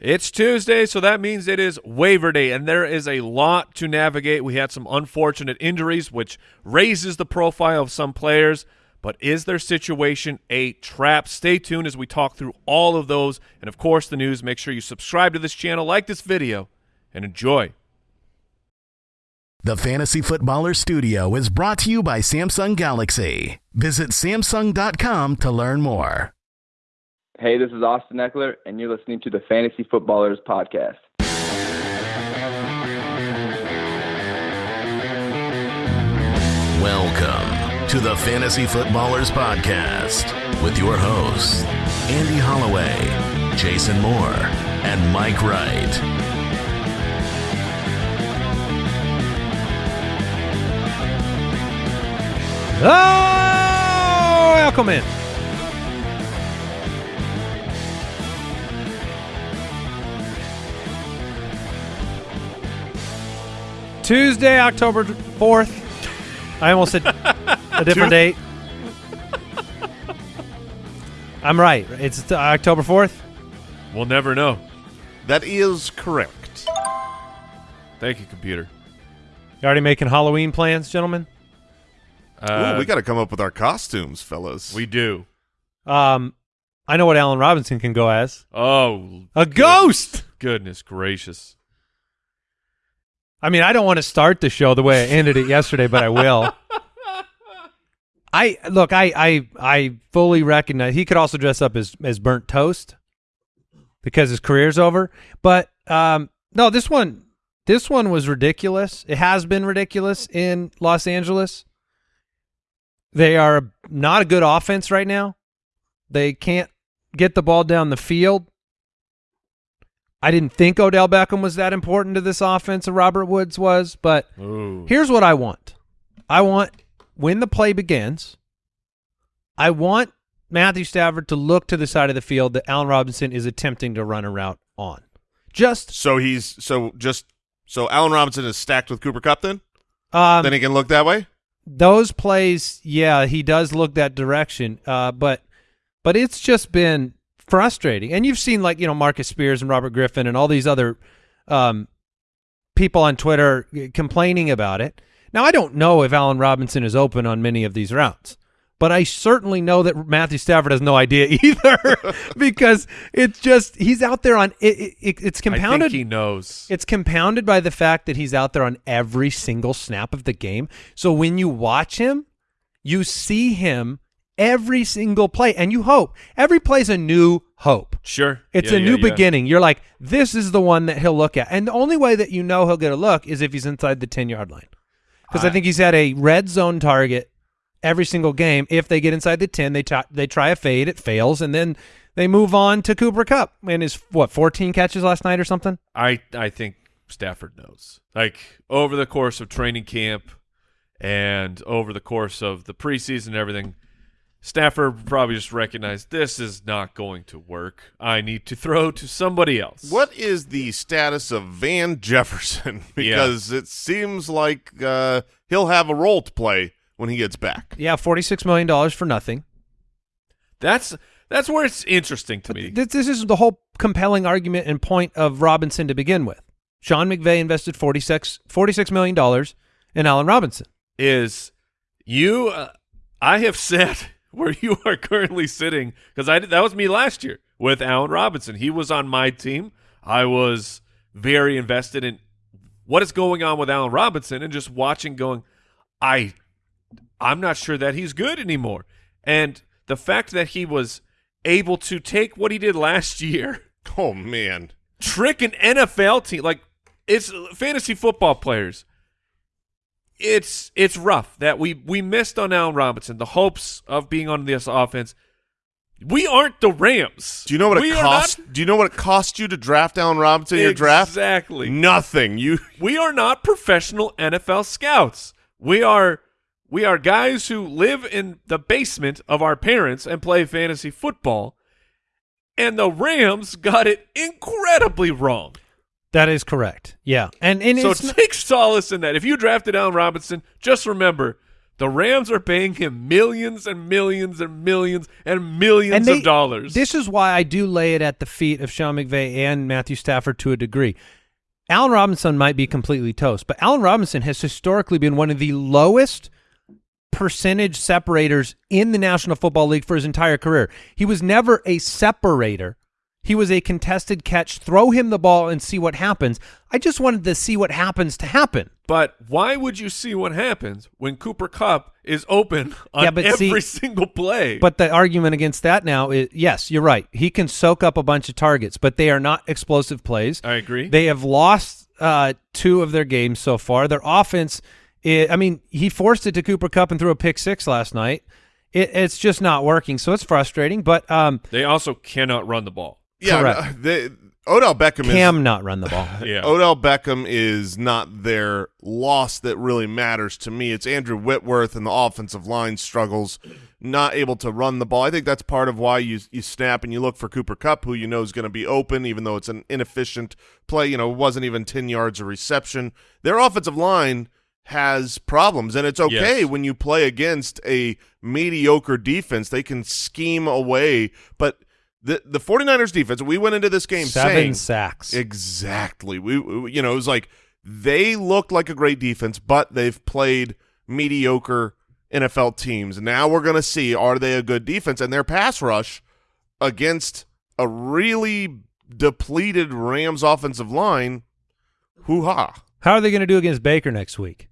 It's Tuesday, so that means it is waiver day, and there is a lot to navigate. We had some unfortunate injuries, which raises the profile of some players. But is their situation a trap? Stay tuned as we talk through all of those. And, of course, the news. Make sure you subscribe to this channel, like this video, and enjoy. The Fantasy Footballer Studio is brought to you by Samsung Galaxy. Visit Samsung.com to learn more. Hey, this is Austin Ekeler, and you're listening to the Fantasy Footballers Podcast. Welcome to the Fantasy Footballers Podcast with your hosts, Andy Holloway, Jason Moore, and Mike Wright. Oh, welcome in. Tuesday, October 4th. I almost said a different date. I'm right. It's t- October 4th. We'll never know. That is correct. Thank you, computer. You already making Halloween plans, gentlemen? Uh, Ooh, we got to come up with our costumes, fellas. we do. Um, I know what Allen Robinson can go as. Oh, A ghost! goodness gracious. I mean, I don't want to start the show the way I ended it yesterday, but I will. I look, I I I fully recognize he could also dress up as as burnt toast because his career's over. But um no, this one this one was ridiculous. It has been ridiculous in Los Angeles. They are not a good offense right now. They can't get the ball down the field. I didn't think Odell Beckham was that important to this offense, and Robert Woods was, but Ooh. Here's what I want. I want when the play begins, I want Matthew Stafford to look to the side of the field that Allen Robinson is attempting to run a route on. Just so he's so just so Allen Robinson is stacked with Cooper Kupp. Then um, then he can look that way. those plays, yeah, he does look that direction. Uh, but but it's just been frustrating. And you've seen like you know Marcus Spears and Robert Griffin and all these other um, people on Twitter complaining about it. Now I don't know if Allen Robinson is open on many of these routes, but I certainly know that Matthew Stafford has no idea either because it's just he's out there on it. it, it's I compounded. think he knows. It's compounded by the fact that he's out there on every single snap of the game. So when you watch him, you see him every single play, and you hope every play's a new hope. Sure. It's Yeah, a yeah, new yeah. beginning. You're like, this is the one that he'll look at, and the only way that you know he'll get a look is if he's inside the ten yard line, because I, think he's had a red zone target every single game. If they get inside the ten, they try, they try a fade, it fails, and then they move on to Cooper Kupp and his what 14 catches last night or something. I I think Stafford knows. Like over the course of training camp and over the course of the preseason and everything, Stafford probably just recognized this is not going to work. I need to throw to somebody else. What is the status of Van Jefferson? because it seems like uh, he'll have a role to play when he gets back. Yeah, forty six million dollars for nothing. That's that's where it's interesting to me. This, this is the whole compelling argument and point of Robinson to begin with. Sean McVay invested 46, $46 million in Allen Robinson. is you uh, I have sat where you are currently sitting because I did, that was me last year with Allen Robinson. He was on my team. I was very invested in what is going on with Allen Robinson and just watching going I I'm not sure that he's good anymore. And the fact that he was able to take what he did last year Oh man, trick an NFL team like it's fantasy football players. It's it's rough that we we missed on Allen Robinson. The hopes of being on this offense. We aren't the Rams. do you know what we it cost? not- Do you know what it cost you to draft Allen Robinson in your draft? Exactly. Nothing. You We are not professional NFL scouts. We are we are guys who live in the basement of our parents and play fantasy football. And the Rams got it incredibly wrong. That is correct. Yeah. And, and so take solace in that. If you drafted Allen Robinson, just remember The Rams are paying him millions and millions and millions and millions And they- of dollars. This is why I do lay it at the feet of Sean McVay and Matthew Stafford to a degree. Allen Robinson might be completely toast, but Allen Robinson has historically been one of the lowest percentage separators in the National Football League for his entire career. He was never a separator. He was a contested catch, throw him the ball and see what happens. I just wanted to see what happens to happen. but why would you see what happens when Cooper Kupp is open on Yeah, but every see- single play? But the argument against that now is yes, you're right. He can soak up a bunch of targets, but they are not explosive plays. I agree. They have lost uh, two of their games so far. Their offense, i I mean, he forced it to Cooper Kupp and threw a pick six last night. It, it's just not working, so it's frustrating. But um, they also cannot run the ball. Yeah, Correct. they, Odell Beckham Cam is not run the ball. Yeah. Odell Beckham is not their loss that really matters to me. It's Andrew Whitworth and the offensive line struggles, not able to run the ball. I think that's part of why you you snap and you look for Cooper Kupp, who you know is going to be open, even though it's an inefficient play. You know, it wasn't even ten yards of reception. Their offensive line has problems, and it's okay Yes. when you play against a mediocre defense. They can scheme away, but. The the 49ers defense, we went into this game Seven saying sacks. Exactly. We, we- you know, it was like they looked like a great defense, but they've played mediocre NFL teams. Now we're going to see are they a good defense and their pass rush against a really depleted Rams offensive line. Hoo ha. How are they going to do against Baker next week?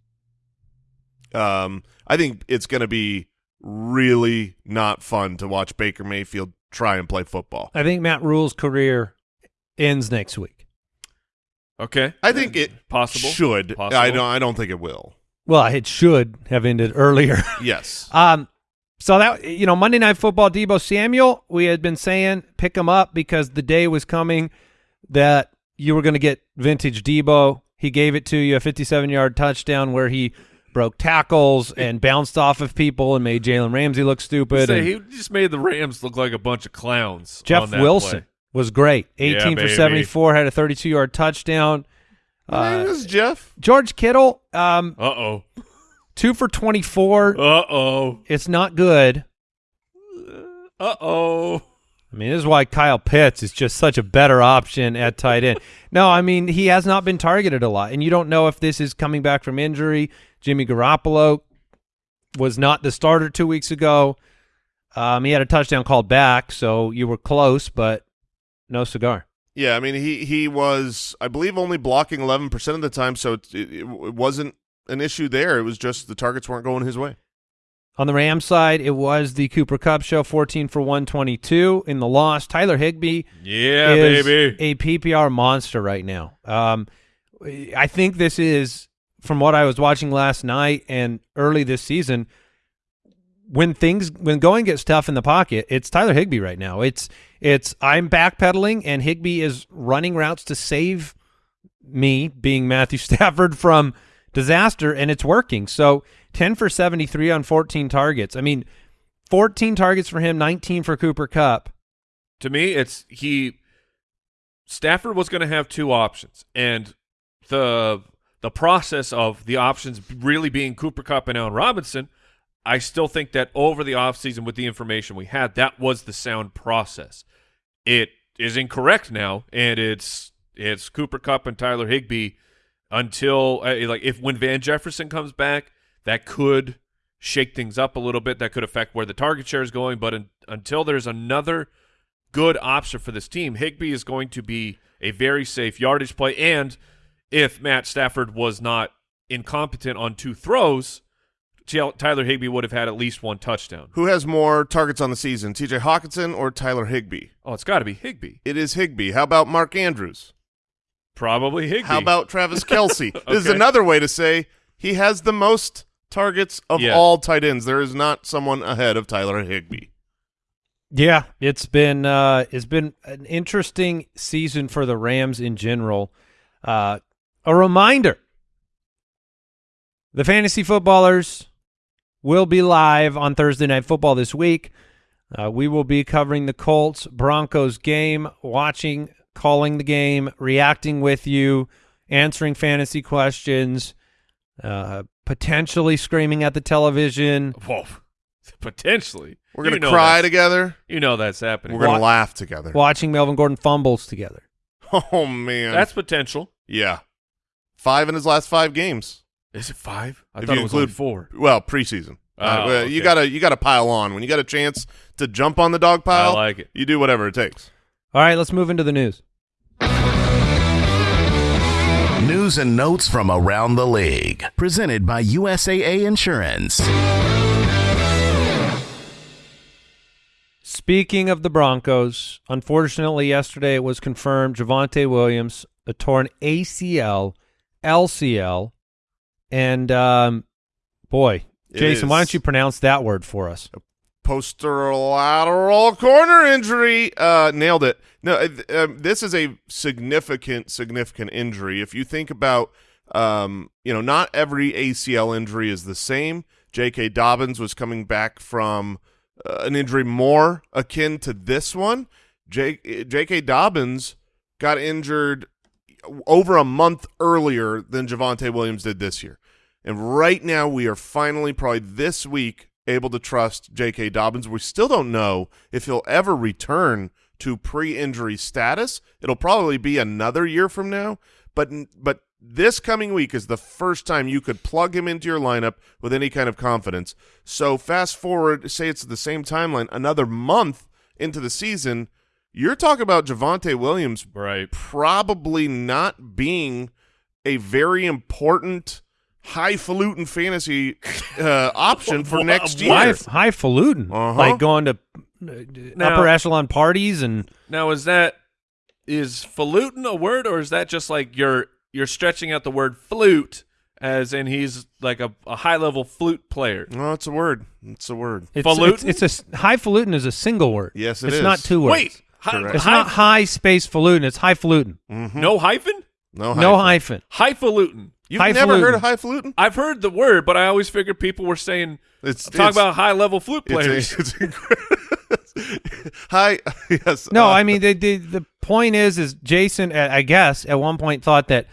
Um, I think it's going to be really not fun to watch Baker Mayfield try and play football. I think Matt Rhule's career ends next week. Okay. I think it Possible. should. Possible. I don't. I don't think it will. Well, it should have ended earlier. Yes. Um, so that you know, Monday Night Football, Deebo Samuel, we had been saying pick him up because the day was coming that you were going to get vintage Deebo. He gave it to you a 57-yard touchdown where he broke tackles and bounced off of people and made Jalen Ramsey look stupid. Say, he just made the Rams look like a bunch of clowns. Jeff on that Wilson play. was great. Yeah, 18 for 74, had a 32-yard touchdown. My name Uh, is Jeff. George Kittle, um, Uh oh. two for 24. Uh oh. It's not good. Uh oh. I mean, this is why Kyle Pitts is just such a better option at tight end. no, I mean, he has not been targeted a lot, and you don't know if this is coming back from injury. Jimmy Garoppolo was not the starter two weeks ago. Um, he had a touchdown called back, so you were close, but no cigar. Yeah, I mean he he was I believe only blocking 11% of the time so it, it, it wasn't an issue there. It was just the targets weren't going his way. On the Rams side, it was the Cooper Kupp show, 14 for 122 in the loss. Tyler Higbee Yeah, is baby. a PPR monster right now. Um, I think this is from what I was watching last night and early this season. When things when going gets tough in the pocket, it's Tyler Higbee right now. It's it's I'm backpedaling and Higbee is running routes to save me, being Matthew Stafford, from disaster, and it's working. So ten for seventy three on fourteen targets. I mean, fourteen targets for him, nineteen for Cooper Kupp. to me, it's he. Stafford was going to have two options, and the the process of the options really being Cooper Kupp and Allen Robinson. I still think that over the offseason with the information we had, that was the sound process. It is incorrect now, and it's it's Cooper Kupp and Tyler Higbee until uh, like if when Van Jefferson comes back, that could shake things up a little bit. That could affect where the target share is going. But un until there's another good option for this team, Higbee is going to be a very safe yardage play. And if Matt Stafford was not incompetent on two throws, Tyler Higbee would have had at least one touchdown. Who has more targets on the season, TJ Hockenson or Tyler Higbee? Oh, it's got to be Higbee. It is Higbee. How about Mark Andrews? Probably Higbee. How about Travis Kelce? This is another way to say he has the most targets of Yeah. all tight ends. There is not someone ahead of Tyler Higbee. Yeah, it's been uh, it's been an interesting season for the Rams in general. Uh, a reminder: the fantasy footballers will be live on Thursday Night Football this week. Uh, we will be covering the Colts Broncos game, watching, calling the game, reacting with you, answering fantasy questions, uh, potentially screaming at the television. Whoa, potentially. We're gonna You know cry together. You know that's happening. We're gonna laugh together. watching Melvin Gordon fumbles together. Oh man, That's potential. yeah. Five in his last five games. Is it five? I If thought you it was include- only four. Well, preseason. Oh, Uh, well, You gotta you gotta pile on when you got a chance to jump on the dog pile. I like it. You do whatever it takes. All right, let's move into the news. News and notes from around the league. Presented by USAA Insurance. Speaking of the Broncos, unfortunately, yesterday it was confirmed Javonte Williams a torn ACL, LCL, and um, boy, It Jason, why don't you pronounce that word for us? posterolateral corner injury. Uh, nailed it. No, uh, um, this is a significant, significant injury. If you think about, um, you know, not every ACL injury is the same. J.K. Dobbins was coming back from uh, an injury more akin to this one. J- J.K. Dobbins got injured over a month earlier than Javonte Williams did this year. And right now, we are finally, probably this week, able to trust J.K. Dobbins. We still don't know if he'll ever return to pre-injury status. It'll probably be another year from now. But but this coming week is the first time you could plug him into your lineup with any kind of confidence. So fast forward, say it's the same timeline, another month into the season, you're talking about Javonte Williams Right. probably not being a very important highfalutin fantasy uh, option for next year. High, highfalutin, Uh-huh. like going to uh, Now- upper echelon parties and Now is that is falutin a word or is that just like you're you're stretching out the word flute as in he's like a, a high level flute player? No, it's a word. It's a word. it's, Falutin? it's, it's a s- highfalutin is a single word. Yes, it it's is. not two words. Wait, hi, Correct. it's hi- not high space falutin. It's highfalutin. Mhm. no hyphen? No, No hyphen. hyphen. Highfalutin. You've never heard of highfalutin? I've heard the word, but I always figured people were saying It's talk about high level flute it's, players. it's incredible. Hi. Yes. No, uh, I mean the, the the point is is Jason I guess at one point thought that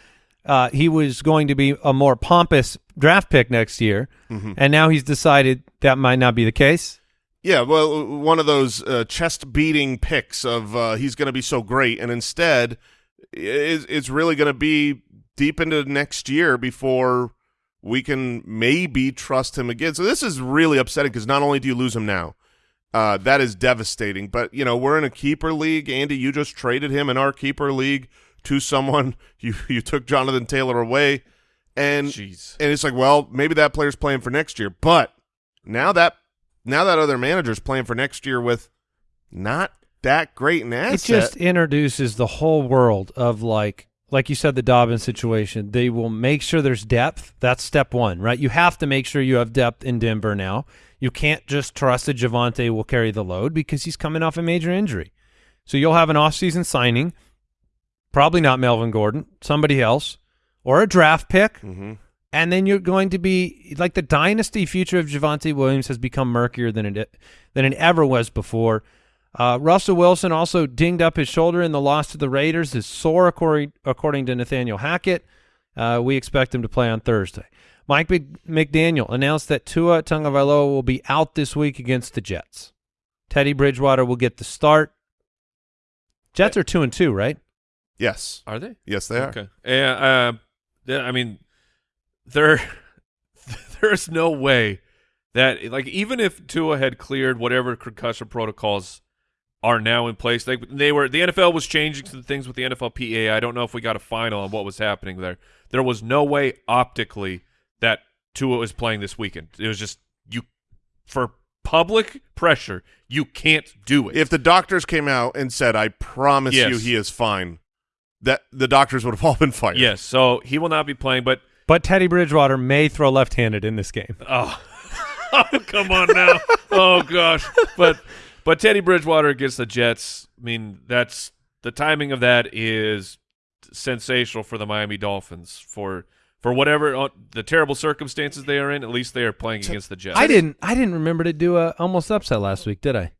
uh, he was going to be a more pompous draft pick next year, Mm-hmm. and now he's decided that might not be the case. Yeah, well, one of those uh, chest beating picks of uh, he's going to be so great, and instead, it's, it's really going to be deep into next year before we can maybe trust him again. So this is really upsetting because not only do you lose him now, uh, that is devastating. But you know we're in a keeper league. Andy, you just traded him in our keeper league to someone. You you took Jonathan Taylor away, and Jeez. and it's like, well, maybe that player's playing for next year, but now that now that other manager's playing for next year with not that great an asset. It just introduces the whole world of like like you said the Dobbins situation. They will make sure there's depth. That's step one, right? You have to make sure you have depth in Denver now. You can't just trust that Javonte will carry the load because he's coming off a major injury. So you'll have an offseason signing, probably not Melvin Gordon, somebody else, or a draft pick. Mhm. And then you're going to be like the dynasty future of Javonte Williams has become murkier than it than it ever was before. Uh, Russell Wilson also dinged up his shoulder in the loss to the Raiders. Is sore according, according to Nathaniel Hackett. Uh, we expect him to play on Thursday. Mike McDaniel announced that Tua Tagovailoa will be out this week against the Jets. Teddy Bridgewater will get the start. Jets are two and two, right? yes, Are they? yes, they are. Okay. Yeah. Uh, yeah, I mean, there, there's no way that like even if Tua had cleared whatever concussion protocols are now in place, they they were the NFL was changing some things with the NFLPA. I don't know if we got a final on what was happening there. There was no way optically that Tua was playing this weekend. It was just you for public pressure, you can't do it. If the doctors came out and said, "I promise Yes. you, he is fine," that the doctors would have all been fired. yes, so he will not be playing, but But Teddy Bridgewater may throw left-handed in this game. Oh, oh come on now. oh gosh. But but Teddy Bridgewater against the Jets. I mean, that's the timing of that is sensational for the Miami Dolphins for for whatever uh, the terrible circumstances they are in. At least they are playing against the Jets. I didn't. I didn't remember to do a almost upset last week, did I?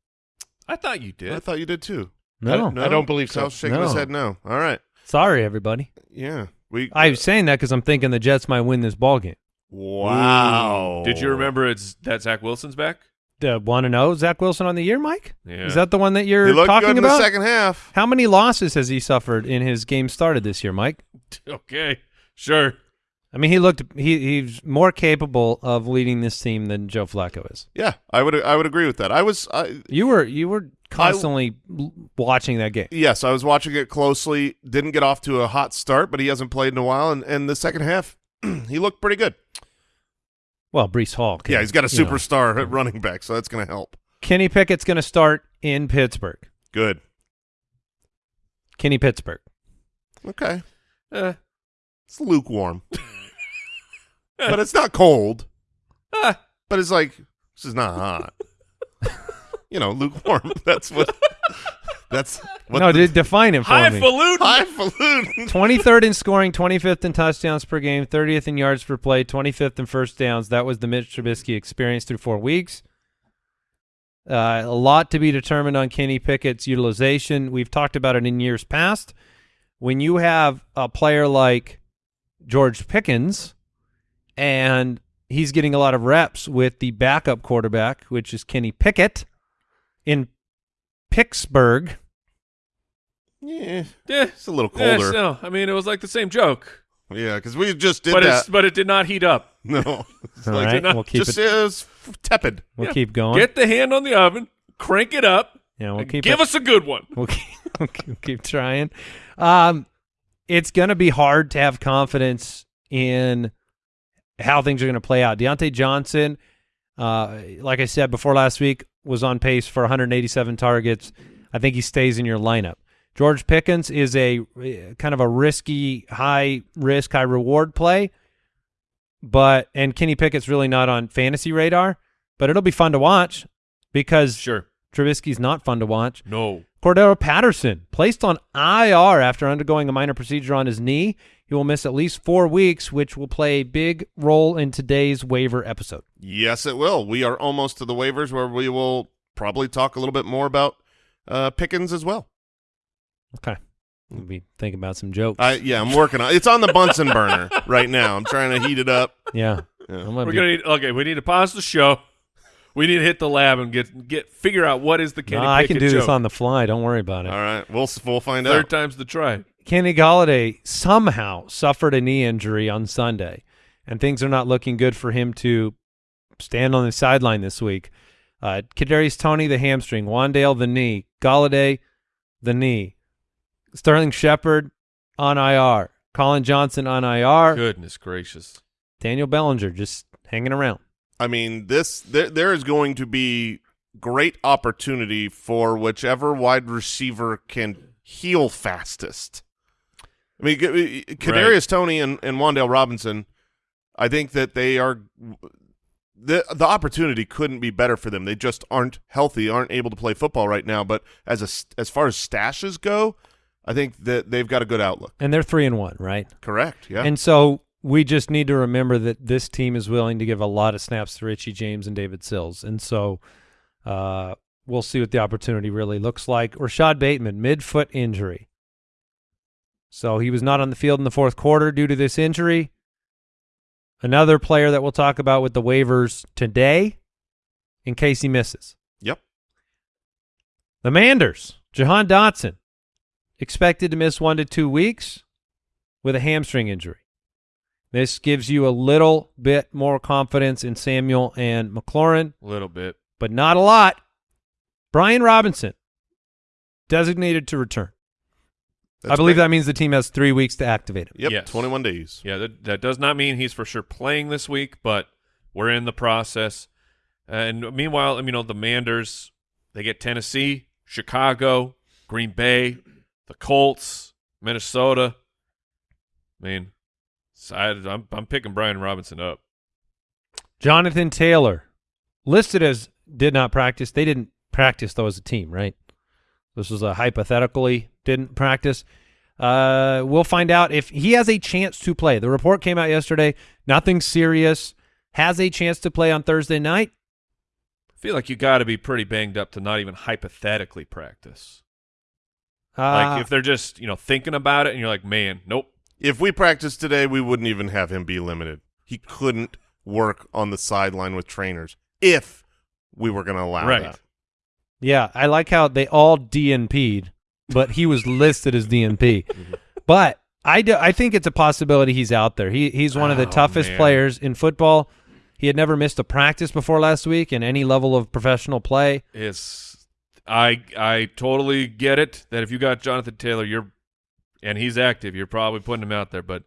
I thought you did. I thought you did too. No. no? I don't believe so. Sal's shaking his head. No. All right. Sorry, everybody. Yeah. We. I'm saying that because I'm thinking the Jets might win this ball game. Wow. Did you remember it's that Zach Wilson's back? The one and zero Zach Wilson on the year, Mike. Yeah. Is that the one that you're He looked talking good in about? the second half. How many losses has he suffered in his game started this year, Mike? Okay, sure. I mean, he looked he he's more capable of leading this team than Joe Flacco is. Yeah, I would I would agree with that. I was I, You were you were constantly l watching that game. yes, I was watching it closely. Didn't get off to a hot start, but he hasn't played in a while, and, and the second half he looked pretty good. Well, Breece Hall. can- yeah, he's got a know. superstar at running back, so that's going to help. Kenny Pickett's going to start in Pittsburgh. Good. Kenny Pittsburgh. Okay, Eh, it's lukewarm, but it's not cold. ah, But it's like this is not hot. you know, lukewarm. That's what. That's what. no, the, de- define it for me. highfalutin. highfalutin. 23rd in scoring, 25th in touchdowns per game, 30th in yards per play, 25th in first downs. That was the Mitch Trubisky experience through four weeks. Uh, a lot to be determined on Kenny Pickett's utilization. We've talked about it in years past. When you have a player like George Pickens and he's getting a lot of reps with the backup quarterback, which is Kenny Pickett in Pittsburgh. Yeah, Yeah, it's a little yeah, colder. no, I mean it was like the same joke, Yeah, because we just did but that. it's but it did not heat up. No, it's All like right, not we'll keep just it. it was tepid. We'll Yeah. keep going. Get the hand on the oven, crank it up, yeah, we'll keep give it. us a good one. We'll keep, we'll keep, we'll keep trying. Um, it's going to be hard to have confidence in how things are going to play out. Diontae Johnson, uh, like I said before last week, was on pace for 187 targets. I think he stays in your lineup. George Pickens is a uh, kind of a risky, high risk, high reward play, but and Kenny Pickett's really not on fantasy radar, but it'll be fun to watch because Sure. Trubisky's not fun to watch. No. Cordarrelle Patterson placed on IR after undergoing a minor procedure on his knee. He will miss at least four weeks, which will play a big role in today's waiver episode. Yes, it will. We are almost to the waivers where we will probably talk a little bit more about uh, Pickens as well. Okay. We'll be thinking about some jokes. I yeah, I'm working on. It's on the Bunsen burner right now. I'm trying to heat it up. yeah. Yeah. I'm gonna We're be- gonna need, okay. We need to pause the show. We need to hit the lab and get get figure out what is the Kenny No, I can Pickett do this on the fly. Don't worry about it. All right, we'll we'll find Third out. time's the try. Kenny Golladay somehow suffered a knee injury on Sunday, and things are not looking good for him to stand on the sideline this week. Uh, Kadarius Toney the hamstring, Wan'Dale the knee, Galladay the knee, Sterling Shepard on IR, Collin Johnson on IR, Goodness gracious. Daniel Bellinger just hanging around. I mean, this there there is going to be great opportunity for whichever wide receiver can heal fastest. I mean, Kadarius Toney and and Wan'Dale Robinson. I think that they are the the opportunity couldn't be better for them. They just aren't healthy, aren't able to play football right now. But as a as far as stashes go, I think that they've got a good outlook. And they're three and one, right? Correct. Yeah. And so we just need to remember that this team is willing to give a lot of snaps to Richie James and David Sills. And so uh, we'll see what the opportunity really looks like. Rashod Bateman, mid-foot injury. So he was not on the field in the fourth quarter due to this injury. Another player that we'll talk about with the waivers today in case he misses. yep. The Manders, Jahan Dotson, expected to miss one to two weeks with a hamstring injury. This gives you a little bit more confidence in Samuel and McLaurin, A little bit. but not a lot. Brian Robinson, designated to return. I believe great. that means the team has three weeks to activate him. Yep. Yes. Twenty one days. Yeah, that, that does not mean he's for sure playing this week, but we're in the process. And meanwhile, you know, the Manders, they get Tennessee, Chicago, Green Bay, the Colts, Minnesota. I mean, so I, I'm, I'm picking Brian Robinson up. Jonathan Taylor, listed as did not practice. They didn't practice though as a team, right? This was a hypothetically didn't practice. Uh, we'll find out if he has a chance to play. The report came out yesterday. Nothing serious. Has a chance to play on Thursday night. I feel like you got to be pretty banged up to not even hypothetically practice. Uh, Like if they're just, you know, thinking about it and you're like, man, nope. If we practiced today, we wouldn't even have him be limited. he couldn't work on the sideline with trainers if we were going to allow Right. that. Yeah, I like how they all DNP'd, but he was listed as DNP. Mm-hmm. But I, do, I think it's a possibility he's out there. He he's one of the Oh, toughest man. players in football. He had never missed a practice before last week in any level of professional play. It's I I totally get it that if you got Jonathan Taylor, you're and he's active, you're probably putting him out there. But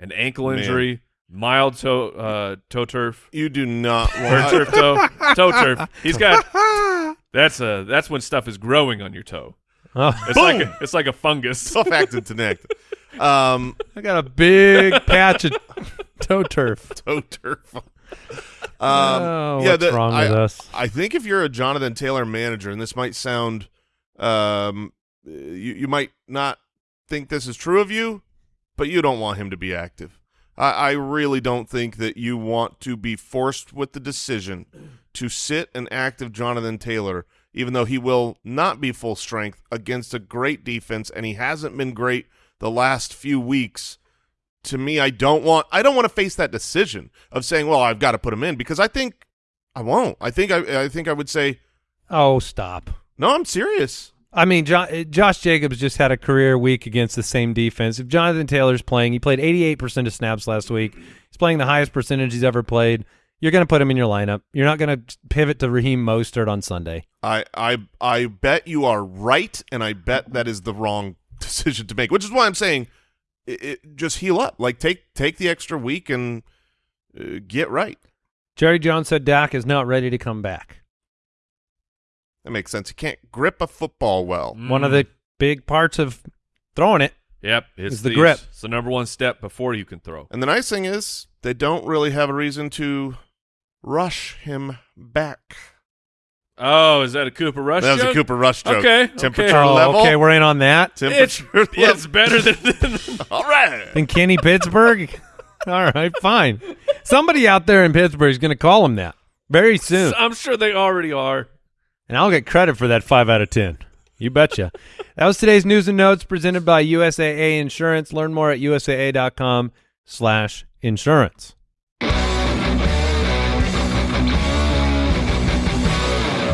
an ankle Man. injury, mild toe uh, toe turf, You do not or want turf toe, toe turf. He's got that's a that's when stuff is growing on your toe. Oh, It's like a, it's like a fungus. tough acting to neck. Um, I got a big patch of toe turf. toe turf. Um, oh, yeah, what's the- wrong I, with us? I think if you're a Jonathan Taylor manager, and this might sound, um, you you might not think this is true of you, but you don't want him to be active. I, I really don't think that you want to be forced with the decision to sit an active Jonathan Taylor, even though he will not be full strength against a great defense, and he hasn't been great the last few weeks. To me, I don't want I don't want to face that decision of saying, "Well, I've got to put him in," because I think I won't. I think I I think I would say, Oh, stop. "No, I'm serious." I mean, Jo- Josh Jacobs just had a career week against the same defense. If Jonathan Taylor's playing, he played 88% of snaps last week. He's playing the highest percentage he's ever played. You're going to put him in your lineup. You're not going to pivot to Raheem Mostert on Sunday. I I I bet you are right, and I bet that is the wrong decision to make. Which is why I'm saying, it, it, just heal up. Like take take the extra week and uh, get right. Jerry Jones said Dak is not ready to come back. That makes sense. He can't grip a football well. One of the big parts of throwing it. Yep, it's Is the grip. It's the number one step before you can throw. And the nice thing is, they don't really have a reason to rush him back. Oh, is that a Cooper Rush? that was a? Cooper Rush joke. Okay, okay. Temperature Oh, level. okay, we're in on that. It's, Temperature it's level. better than, than All right. In Kenny Pittsburgh? All right, fine. Somebody out there in Pittsburgh is going to call him that very soon. I'm sure they already are. And I'll get credit for that 5 out of 10. You betcha. that was today's news and notes presented by USAA Insurance. Learn more at usaa.com slash insurance.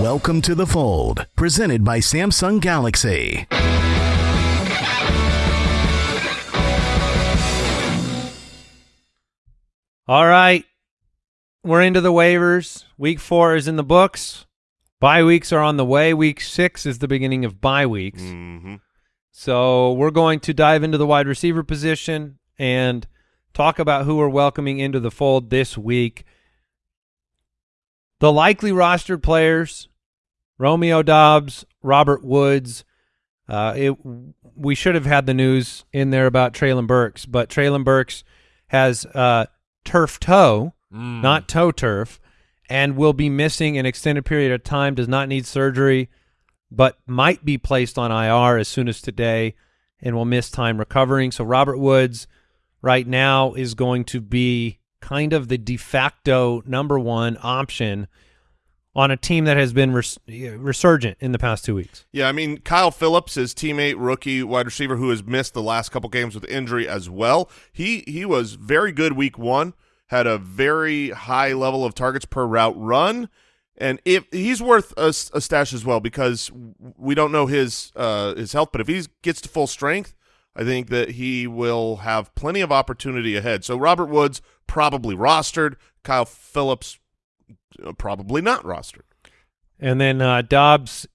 Welcome to the fold, presented by Samsung Galaxy. All right. We're into the waivers. Week four is in the books. Bye weeks are on the way. Week six is the beginning of bye weeks. hmm So we're going to dive into the wide receiver position and talk about who we're welcoming into the fold this week. The likely rostered players: Romeo Doubs, Robert Woods. Uh, it, we should have had the news in there about Treylon Burks, but Treylon Burks has uh, turf toe, Mm. not toe turf, and will be missing an extended period of time. Does not need surgery, but might be placed on IR as soon as today, and will miss time recovering. So Robert Woods, right now, is going to be kind of the de facto number one option on a team that has been res- resurgent in the past two weeks. Yeah, I mean Kyle Philips, his teammate, rookie wide receiver, who has missed the last couple games with injury as well. He he was very good week one, had a very high level of targets per route run, and if he's worth a stash as well because we don't know his uh, his health, but if he gets to full strength, I think that he will have plenty of opportunity ahead. So Robert Woods probably rostered, Kyle Philips uh, probably not rostered. And then uh, Doubs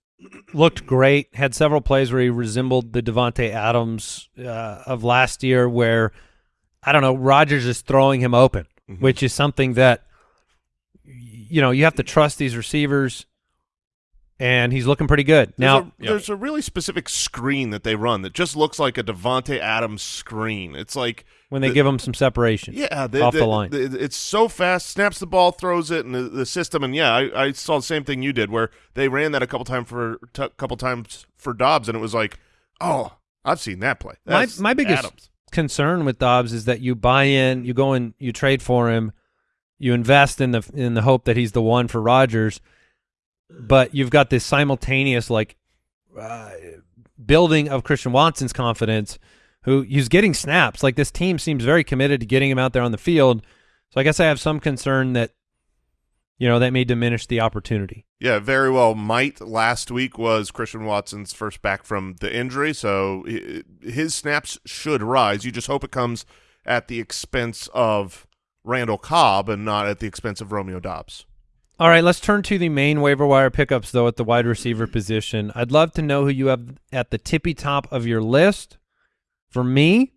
looked great. Had several plays where he resembled the Davante Adams uh, of last year, where I don't know Rodgers is throwing him open, Mm-hmm. which is something that you know you have to trust these receivers. And he's looking pretty good There's now. a, there's a really specific screen that they run that just looks like a Davante Adams screen. It's like when they the- give him some separation, yeah, off the line. it's so fast. Snaps the ball, throws it, and the, the system. And yeah, I, I saw the same thing you did, where they ran that a couple times for couple times for Doubs, and it was like, oh, I've seen that play. my my biggest Adams. Concern with Doubs is that you buy in, you go and you trade for him, you invest in the in the hope that he's the one for Rodgers, but you've got this simultaneous like uh, building of Christian Watson's confidence, who he's getting snaps. Like this team seems very committed to getting him out there on the field. So I guess I have some concern that, you know, that may diminish the opportunity. Yeah, very well might. Last week was Christian Watson's first back from the injury, so his snaps should rise. You just hope it comes at the expense of Randall Cobb and not at the expense of Romeo Doubs. All right, let's turn to the main waiver wire pickups, though, at the wide receiver position. I'd love to know who you have at the tippy top of your list. For me,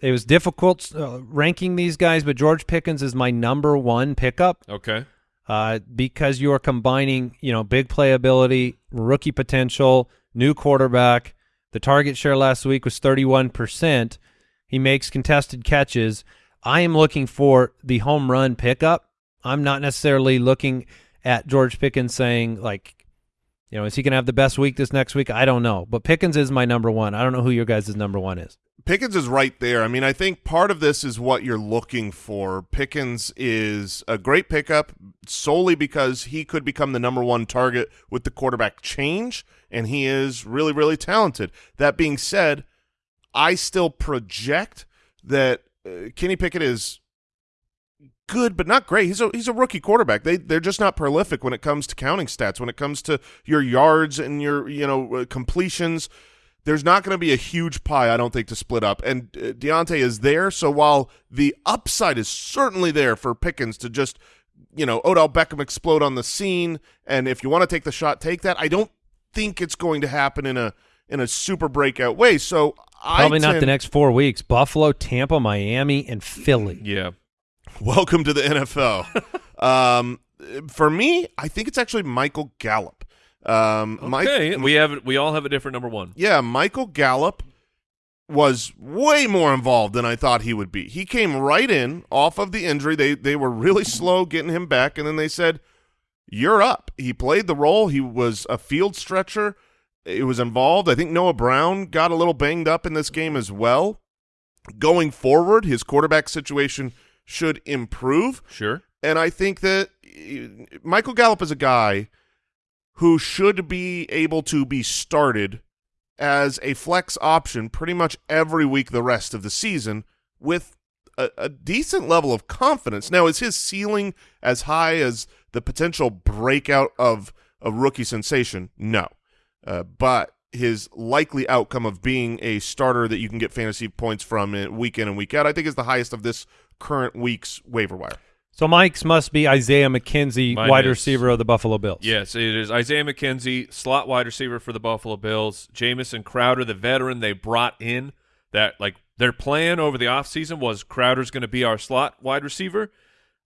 it was difficult uh, ranking these guys, but George Pickens is my number one pickup Okay. Uh, because you are combining, you know, big playability, rookie potential, new quarterback. The target share last week was 31%. He makes contested catches. I am looking for the home run pickup. I'm not necessarily looking at George Pickens saying, like, you know, is he going to have the best week this next week? I don't know. But Pickens is my number one. I don't know who your guys' number one is. Pickens is right there. I mean, I think part of this is what you're looking for. Pickens is a great pickup solely because he could become the number one target with the quarterback change, and he is really, really talented. That being said, I still project that uh, Kenny Pickett is good but not great. He's a he's a rookie quarterback. They they're just not prolific when it comes to counting stats. When it comes to your yards and your you know uh, completions, there's not going to be a huge pie. I don't think to split up. And uh, Diontae is there, so while the upside is certainly there for Pickens to just you know Odell Beckham explode on the scene, and if you want to take the shot, take that. I don't think it's going to happen in a in a super breakout way. So Probably I not the next four weeks. Buffalo, Tampa, Miami, and Philly. Yeah. Welcome to the NFL. um, for me, I think it's actually Michael Gallup. Um, Mike- Okay. we have we all have a different number one. yeah, Michael Gallup was way more involved than I thought he would be. He came right in off of the injury. They they were really slow getting him back, and then they said, "You're up." He played the role. He was a field stretcher. It was involved. I think Noah Brown got a little banged up in this game as well. Going forward, his quarterback situation should improve. Sure. And I think that uh, Michael Gallup is a guy who should be able to be started as a flex option pretty much every week the rest of the season with a, a decent level of confidence. Now, is his ceiling as high as the potential breakout of a rookie sensation? No. Uh, but his likely outcome of being a starter that you can get fantasy points from in, week in and week out, I think is the highest of this current week's waiver wire. So Mike's must be Isaiah McKenzie, Mine wide is- receiver of the Buffalo Bills. Yes, it is Isaiah McKenzie, slot wide receiver for the Buffalo Bills. Jamison Crowder, the veteran they brought in, that like their plan over the offseason was Crowder's going to be our slot wide receiver.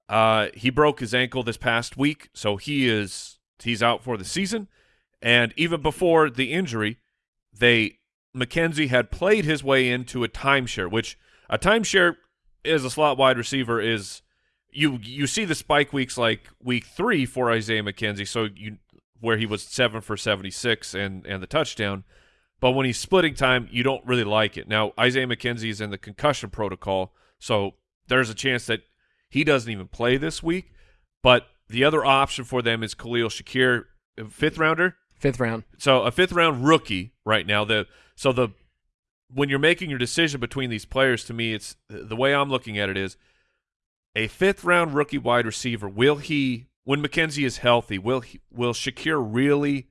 Uh, he broke his ankle this past week, so he is he's out for the season. And even before the injury, they McKenzie had played his way into a timeshare, which a timeshare is a slot wide receiver is you you see the spike weeks like week three for Isaiah McKenzie, so you where he was seven for seventy six and and the touchdown. But when he's splitting time, you don't really like it. Now Isaiah McKenzie is in the concussion protocol, so there's a chance that he doesn't even play this week. But the other option for them is Khalil Shakir, fifth rounder. Fifth round. So a fifth round rookie right now. The so the when you're making your decision between these players, to me, it's the way I'm looking at it is a fifth round rookie wide receiver. Will he, when McKenzie is healthy, will he, will Shakir really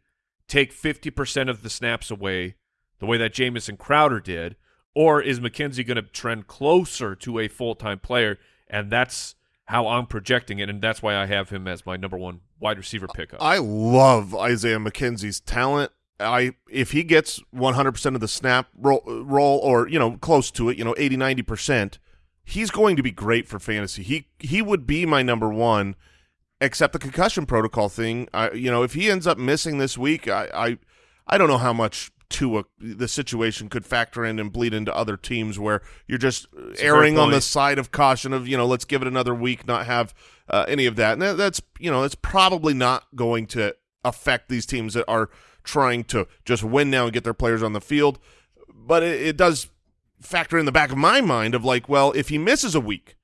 take 50% of the snaps away the way that Jamison Crowder did, or is McKenzie going to trend closer to a full time player? And that's how I'm projecting it, and that's why I have him as my number one wide receiver pickup. I love Isaiah McKenzie's talent. I if he gets 100% of the snap roll, or you know close to it, you know 80 90%, he's going to be great for fantasy. He he would be my number 1 except the concussion protocol thing. I you know if he ends up missing this week, I I, I don't know how much to a, the situation could factor in and bleed into other teams where you're just erring on the side of caution of you know let's give it another week, not have uh, any of that. And that, that's you know that's probably not going to affect these teams that are trying to just win now and get their players on the field. But it, it does factor in the back of my mind of like, well, if he misses a week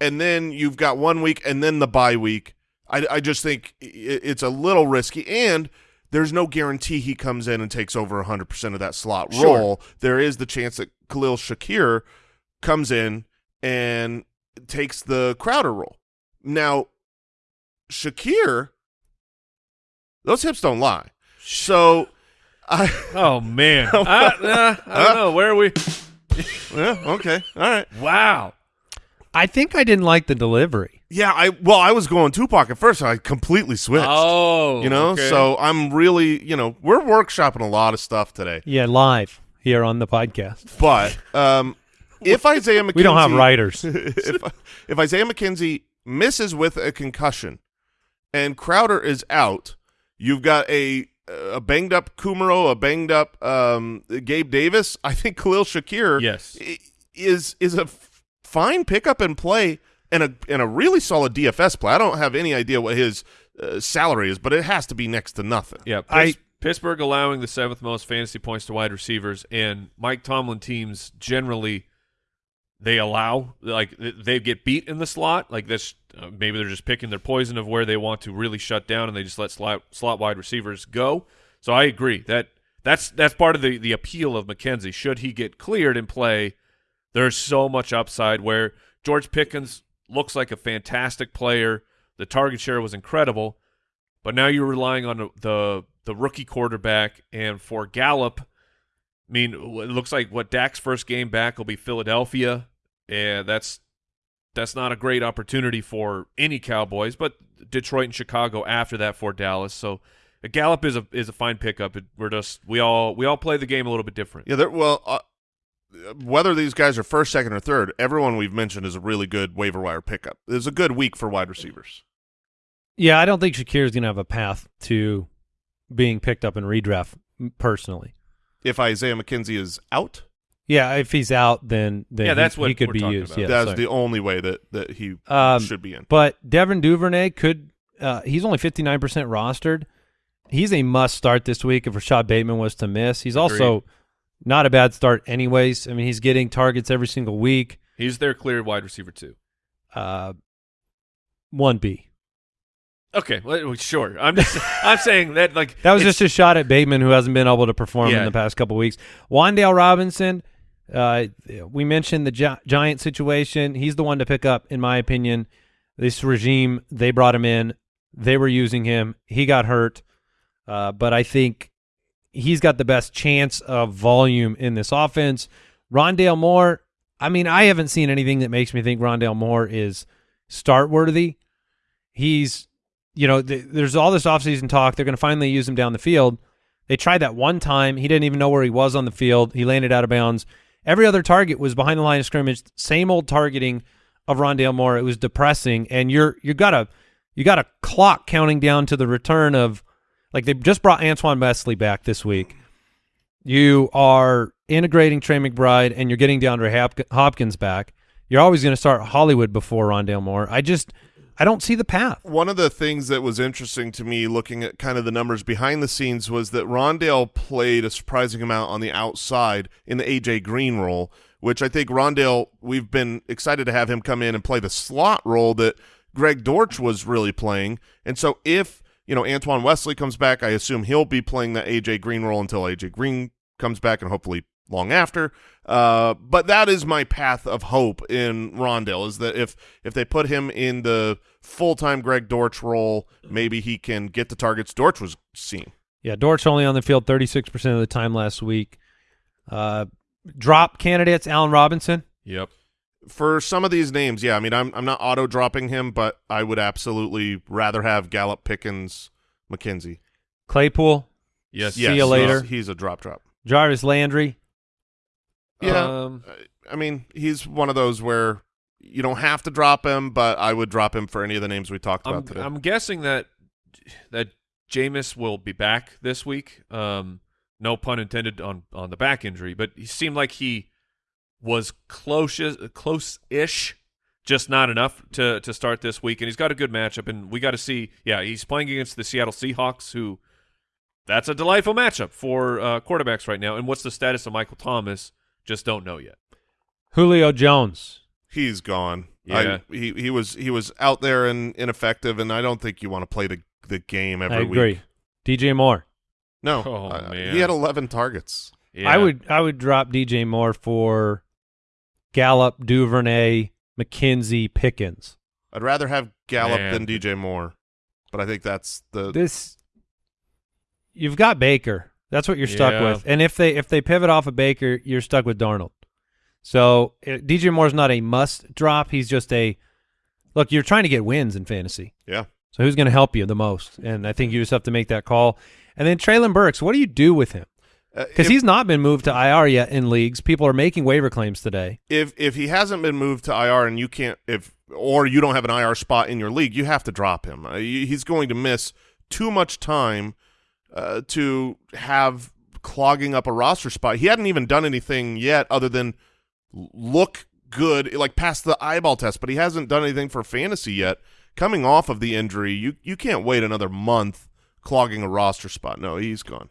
and then you've got one week and then the bye week, I, I just think i- it's a little risky and. There's no guarantee he comes in and takes over 100% of that slot Sure. role. There is the chance that Khalil Shakir comes in and takes the Crowder role. Now, Shakir, those hips don't lie. So, I Oh man, I, uh, I don't know. Where are we? yeah, okay, all right. Wow. I think I didn't like the delivery. Yeah, I well, I was going Tupac at first. So I completely switched. Oh, you know, okay. so I'm really, you know, we're workshopping a lot of stuff today. Yeah, live here on the podcast. But um, if Isaiah McKenzie, We don't have writers. if if Isaiah McKenzie misses with a concussion and Crowder is out, you've got a a banged up Kumaro, a banged up um, Gabe Davis. I think Khalil Shakir, Yes. i- is is a f- fine pickup and play and a and a really solid DFS play. I don't have any idea what his uh, salary is, but it has to be next to nothing. Yeah, I- Pittsburgh allowing the seventh most fantasy points to wide receivers, and Mike Tomlin teams generally they allow like they get beat in the slot. Like this, uh, maybe they're just picking their poison of where they want to really shut down, and they just let slot slot wide receivers go. So I agree that that's that's part of the the appeal of McKenzie. Should he get cleared and play, there's so much upside. Where George Pickens looks like a fantastic player, the target share was incredible, but now you're relying on the the, rookie quarterback, and for Gallup, I mean, it looks like what Dak's first game back will be Philadelphia, and that's that's not a great opportunity for any Cowboys, but Detroit and Chicago after that for Dallas. So Gallup is a is a fine pickup. We're just we all we all play the game a little bit different. Yeah, well, uh, whether these guys are first, second, or third, everyone we've mentioned is a really good waiver wire pickup. It's a good week for wide receivers. Yeah, I don't think Shakir is going to have a path to being picked up in redraft personally. If Isaiah McKenzie is out, Yeah, if he's out, then, then Yeah, he- that's he, what could we're be used. about. Yeah, that's sorry. the only way that, that he Um, should be in. But Devin Duvernay could. Uh, he's only fifty nine percent rostered. He's a must start this week if Rashod Bateman was to miss. He's also not a bad start, anyways. I mean, he's getting targets every single week. He's their clear wide receiver too. Uh, one B. Okay, well, sure. I'm just I'm saying that like That was just a shot at Bateman, who hasn't been able to perform Yeah. in the past couple weeks. Wan'Dale Robinson, uh, we mentioned the Gi- Giant situation. He's the one to pick up, in my opinion. This regime, they brought him in. They were using him. He got hurt, uh, but I think he's got the best chance of volume in this offense. Rondale Moore, I mean, I haven't seen anything that makes me think Rondale Moore is start worthy. He's, you know, th- there's all this offseason talk. They're going to finally use him down the field. They tried that one time. He didn't even know where he was on the field. He landed out of bounds. Every other target was behind the line of scrimmage. Same old targeting of Rondale Moore. It was depressing. And you're you got a you got a clock counting down to the return of like they just brought Antoine Wesley back this week. You are integrating Trey McBride and you're getting DeAndre Hop- Hopkins back. You're always going to start Hollywood before Rondale Moore. I just I don't see the path. One of the things that was interesting to me looking at kind of the numbers behind the scenes was that Rondale played a surprising amount on the outside in the AJ Green role, which I think Rondale, we've been excited to have him come in and play the slot role that Greg Dortch was really playing. And so if, you know, Antoine Wesley comes back, I assume he'll be playing the AJ Green role until AJ Green comes back and hopefully long after. Uh, but that is my path of hope in Rondale is that if if they put him in the full time Greg Dortch role, maybe he can get the targets Dortch was seeing. Yeah, Dortch only on the field 36% of the time last week. Uh, drop candidates, Allen Robinson. Yep. For some of these names, yeah, I mean I'm I'm not auto dropping him, but I would absolutely rather have Gallup Pickens McKenzie. Claypool, Yes. See ya he's- later. He's a drop drop. Jarvis Landry. Yeah. Um, I mean, he's one of those where you don't have to drop him, but I would drop him for any of the names we talked I'm, about today. I'm guessing that that Jameis will be back this week. Um, no pun intended on on the back injury, but he seemed like he was close close-ish, just not enough to to start this week. And he's got a good matchup, and we got to see. Yeah, he's playing against the Seattle Seahawks, who that's a delightful matchup for uh, quarterbacks right now. And what's the status of Michael Thomas? Just don't know yet. Julio Jones. He's gone. Yeah. I, he he was he was out there and ineffective, and I don't think you want to play the the game every I agree. week. DJ Moore. No, Oh, uh, man. he had eleven targets. Yeah. I would I would drop DJ Moore for Gallup, Duvernay, McKenzie, Pickens. I'd rather have Gallup Man. than DJ Moore, but I think that's the This you've got Baker. That's what you're stuck Yeah. with. And if they if they pivot off of Baker, you're stuck with Darnold. So uh, DJ Moore's not a must drop. He's just a look. You're trying to get wins in fantasy. yeah. So who's going to help you the most? And I think you just have to make that call. And then Treylon Burks, what do you do with him? Uh, Because if- he's not been moved to IR yet in leagues. People are making waiver claims today. if if he hasn't been moved to IR and you can't if or you don't have an IR spot in your league, you have to drop him. Uh, he's going to miss too much time uh, to have clogging up a roster spot. He hadn't even done anything yet other than look good, like pass the eyeball test, but he hasn't done anything for fantasy yet. Coming off of the injury, you you can't wait another month clogging a roster spot. No, he's gone.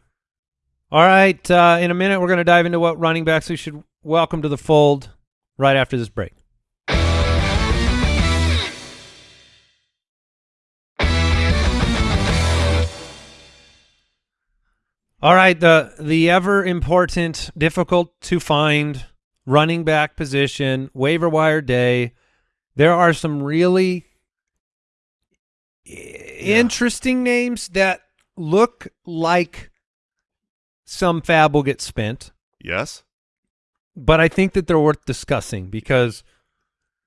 All right. Uh, in a minute, we're going to dive into what running backs we should welcome to the fold right after this break. All right, the the ever important, difficult to find running back position, waiver wire day. There are some really i- interesting names that look like some fab will get spent, Yes, but I think that they're worth discussing because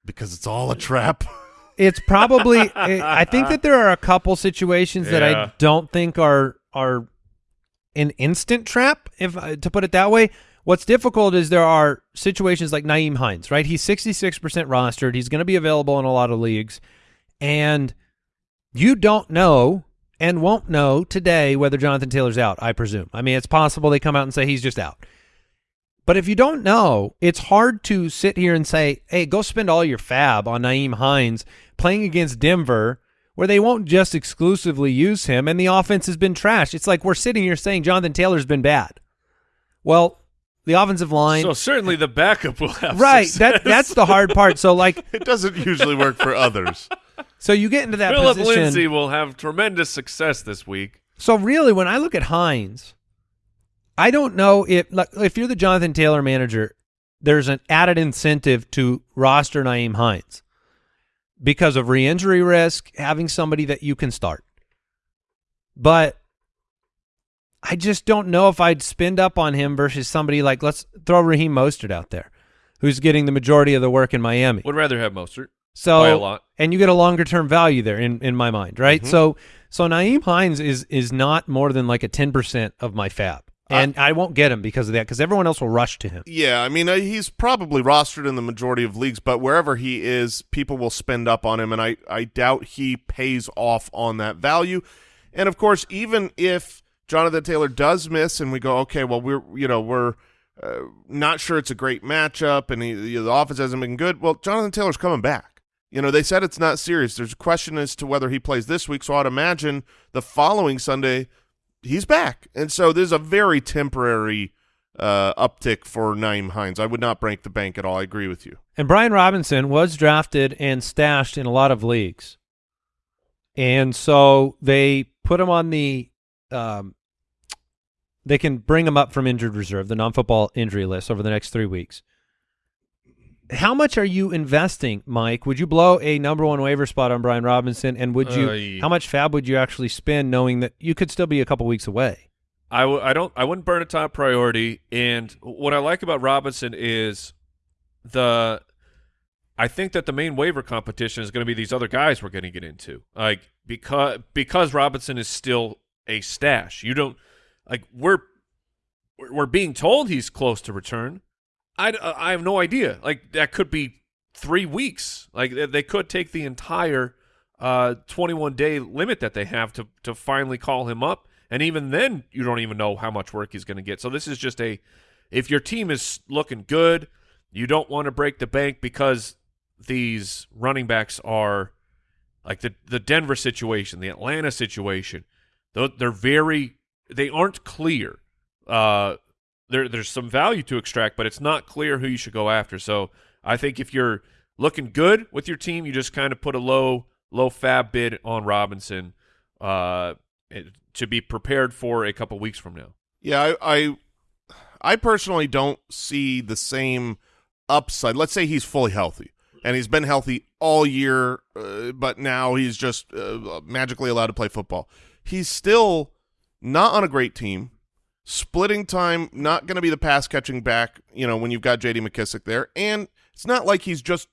because it's all a trap. it's probably I I think that there are a couple situations that I don't think are are an instant trap if uh, to put it that way. What's difficult is there are situations like Nyheim Hines, right? He's 66% rostered. He's going to be available in a lot of leagues and you don't know and won't know today whether Jonathan Taylor's out, I presume. I mean, it's possible they come out and say he's just out. But if you don't know, it's hard to sit here and say, hey, go spend all your fab on Nyheim Hines playing against Denver, where they won't just exclusively use him and the offense has been trashed. It's like we're sitting here saying Jonathan Taylor's been bad. Well, the offensive line. So certainly the backup will have right. success. That that's the hard part. So like it doesn't usually work for others. so you get into that Phillip position. Lindsay will have tremendous success this week. So really, when I look at Hines, I don't know if like, if you're the Jonathan Taylor manager, there's an added incentive to roster Nyheim Hines because of re-injury risk, having somebody that you can start. But I just don't know if I'd spend up on him versus somebody like let's throw Raheem Mostert out there, who's getting the majority of the work in Miami. Would rather have Mostert. So By a lot. and you get a longer term value there in, in my mind, right? So so Nyheim Hines is is not more than like a ten percent of my fab, and I, won't get him because of that because everyone else will rush to him. Yeah, I mean, uh, he's probably rostered in the majority of leagues, but wherever he is, people will spend up on him, and I, I doubt he pays off on that value. And of course, even if Jonathan Taylor does miss, and we go, okay, well, we're you know we're uh, not sure it's a great matchup, and he, the offense hasn't been good. Well, Jonathan Taylor's coming back. You know, they said it's not serious. There's a question as to whether he plays this week, so I'd imagine the following Sunday he's back. And so there's a very temporary uh, uptick for Nyheim Hines. I would not break the bank at all. I agree with you. And Brian Robinson was drafted and stashed in a lot of leagues, and so they put him on the. Um, they can bring him up from injured reserve, the non-football injury list, over the next three weeks. How much are you investing, Mike? Would you blow a number one waiver spot on Brian Robinson, and would you? Uh, how much fab would you actually spend, knowing that you could still be a couple weeks away? I w- I don't I wouldn't burn a top priority. And what I like about Robinson is the I think that the main waiver competition is going to be these other guys we're going to get into. Like because because Robinson is still a stash. You don't like we're we're being told he's close to return. I, I have no idea. Like that could be three weeks. Like they- could take the entire uh 21 day limit that they have to to finally call him up and even then you don't even know how much work he's going to get so this is just a if your team is looking good you don't want to break the bank because these running backs are like the the Denver situation the Atlanta situation they're, they're very they aren't clear uh there there's some value to extract but it's not clear who you should go after so I think if you're looking good with your team you just kind of put a low low fab bid on Robinson uh, to be prepared for a couple weeks from now. Yeah, I, I I personally don't see the same upside. Let's say he's fully healthy. and he's been healthy all year, uh, but now he's just uh, magically allowed to play football. He's still not on a great team. Splitting time, not going to be the pass catching back, you know, when you've got J.D. McKissic there. And it's not like he's just,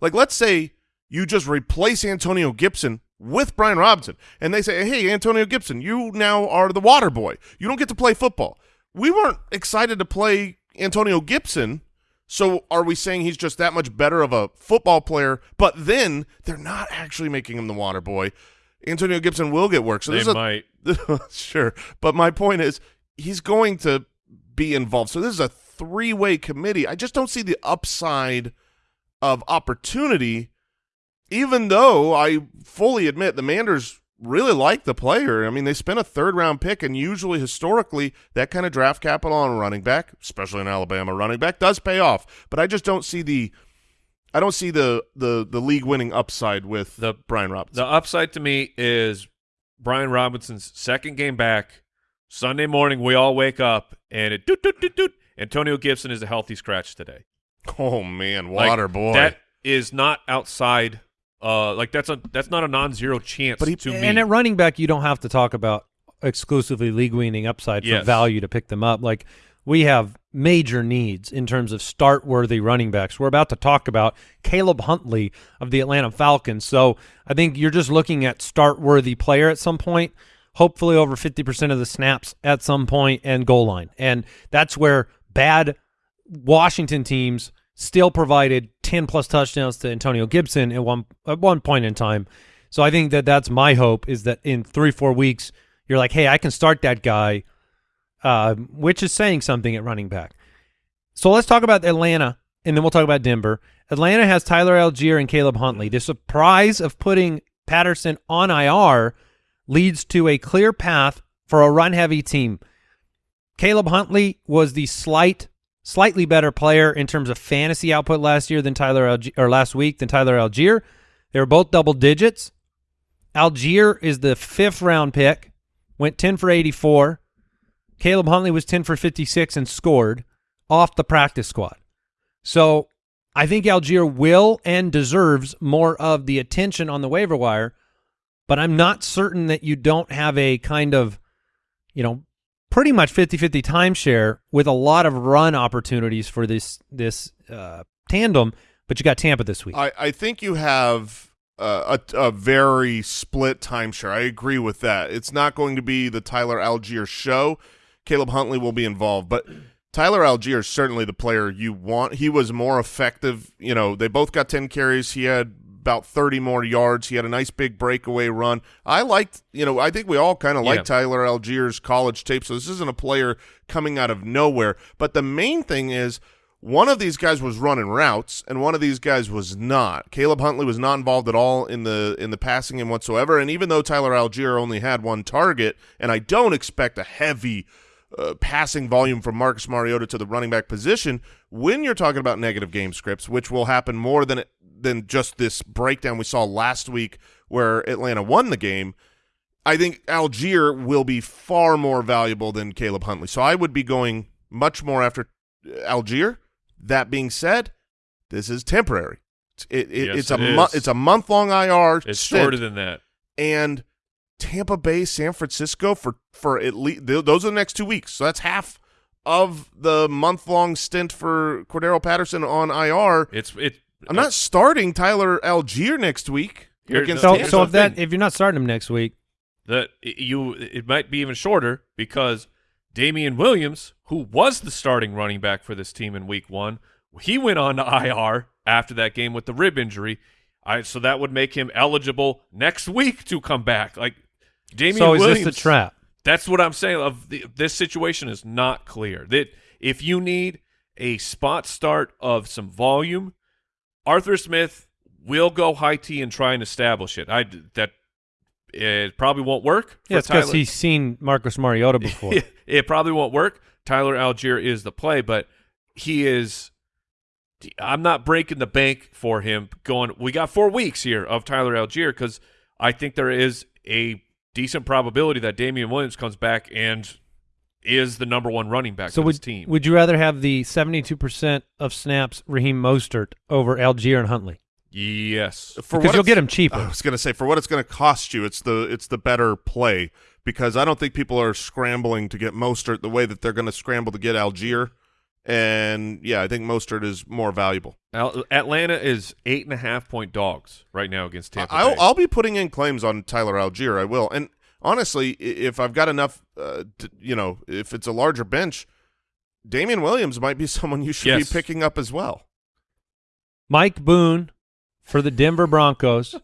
like, let's say you just replace Antonio Gibson with Brian Robinson, and they say, hey, Antonio Gibson, you now are the water boy. You don't get to play football. We weren't excited to play Antonio Gibson so are we saying he's just that much better of a football player? But then they're not actually making him the water boy. Antonio Gibson will get work. So they there's a, might. sure, but my point is he's going to be involved. So this is a three-way committee. I just don't see the upside of opportunity, even though I fully admit the Manders really like the player. I mean, they spent a third round pick, and usually historically that kind of draft capital on a running back, especially an Alabama running back, does pay off. But I just don't see the I don't see the the the league winning upside with The- Brian Robinson. The upside to me is Brian Robinson's second game back. Sunday morning, we all wake up and it doot doot doot doot. Antonio Gibson is a healthy scratch today. oh man, Like, water boy. That is not outside. Uh, like that's a that's not a non-zero chance But he- to me. And at running back, you don't have to talk about exclusively league winning upside for Yes. value to pick them up. Like we have major needs in terms of start worthy running backs. We're about to talk about Caleb Huntley of the Atlanta Falcons. So I think you're just looking at start worthy player at some point, hopefully over 50% of the snaps at some point and goal line. And that's where bad Washington teams still provided 10 plus touchdowns to Antonio Gibson at one at one point in time. So I think that that's my hope is that in 3-4 weeks you're like, "Hey, I can start that guy." Uh, which is saying something at running back. So let's talk about Atlanta and then we'll talk about Denver. Atlanta has Tyler Allgeier and Caleb Huntley. The surprise of putting Patterson on IR leads to a clear path for a run-heavy team. Caleb Huntley was the slight, slightly better player in terms of fantasy output last year than Tyler or last week than Tyler Allgeier. They were both double digits. Allgeier is the fifth round pick, went 10 for 84. Caleb Huntley was 10 for 56 and scored off the practice squad. So I think Allgeier will and deserves more of the attention on the waiver wire, but I'm not certain that you don't have a kind of, you know, pretty much 50-50 timeshare with a lot of run opportunities for this this uh, tandem, but you got Tampa this week. I, I think you have uh, a, a very split timeshare. I agree with that. It's not going to be the Tyler Allgeier show. Caleb Huntley will be involved, but Tyler Allgeier is certainly the player you want. He was more effective. You know, they both got 10 carries. He had about 30 more yards. He had a nice big breakaway run. I liked, you know, I think we all kind of like Yeah. Tyler Allgeier's college tape, so this isn't a player coming out of nowhere. But the main thing is one of these guys was running routes and one of these guys was not. Caleb Huntley was not involved at all in the in the passing game whatsoever. And even though Tyler Allgeier only had one target, and I don't expect a heavy uh, passing volume from Marcus Mariota to the running back position, when you're talking about negative game scripts, which will happen more than than just this breakdown we saw last week where Atlanta won the game. I think Allgeier will be far more valuable than Caleb Huntley. So I would be going much more after Allgeier. That being said, this is temporary. It's, it, it, Yes, it's a it mo- is. it's a month long IR. it's stint, shorter than that. and Tampa Bay, San Francisco for for at least th- those are the next two weeks. So that's half of the month long stint for Cordarrelle Patterson on IR. It's it. I'm not uh, starting Tyler Allgeier next week Here- against so so if that if you're not starting him next week, that you it might be even shorter because Damien Williams, who was the starting running back for this team in week one, he went on to IR after that game with the rib injury. I so that would make him eligible next week to come back. Like Damien so is Williams, this a trap? That's what I'm saying. Of the, this situation is not clear. That if you need a spot start of some volume, Arthur Smith will go high T and try and establish it. I that it probably won't work. Yeah, it's because he's seen Marcus Mariota before. it probably won't work. Tyler Allgeier is the play, but he is. I'm not breaking the bank for him. Going, we got four weeks here of Tyler Allgeier because I think there is a decent probability that Damien Williams comes back and is the number one running back so for would this team. would you rather have the 72% of snaps Raheem Mostert over Allgeier and Huntley? Yes. For because you'll get him cheaper. I was going to say for what it's going to cost you, it's the it's the better play because I don't think people are scrambling to get Mostert the way that they're going to scramble to get Allgeier. And yeah, I think Mostert is more valuable. Atlanta is eight and a half point dogs right now against Tampa I'll I'll be putting in claims on Tyler Allgeier. I will. And honestly, if I've got enough, uh, to, you know, if it's a larger bench, Damien Williams might be someone you should Yes. be picking up as well. Mike Boone for the Denver Broncos.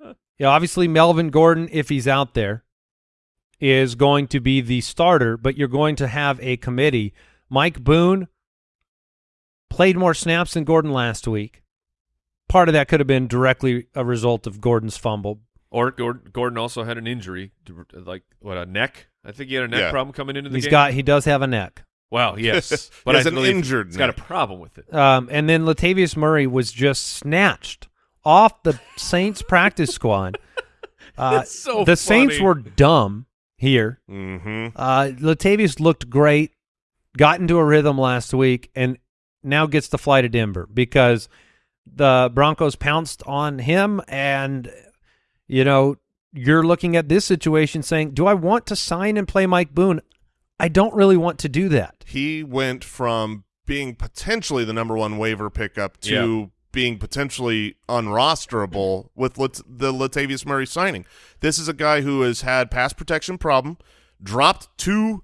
yeah, obviously Melvin Gordon, if he's out there, is going to be the starter, but you're going to have a committee. Mike Boone played more snaps than Gordon last week. Part of that could have been directly a result of Gordon's fumble. or Gordon, Gordon also had an injury, to- like what a neck. I think he had a neck Yeah. problem coming into the He's game. got he does have a neck. wow, yes, but has I an injured He's got a problem with it. Um, and then Latavius Murray was just snatched off the Saints practice squad. Uh, It's so the Saints were dumb here. Mm-hmm. Uh, Latavius looked great, got into a rhythm last week, and now gets to fly to Denver because the Broncos pounced on him. And, you know, you're looking at this situation saying, do I want to sign and play Mike Boone? I don't really want to do that. He went from being potentially the number one waiver pickup to being potentially unrosterable with Lat- the Latavius Murray signing. This is a guy who has had pass protection problem, dropped two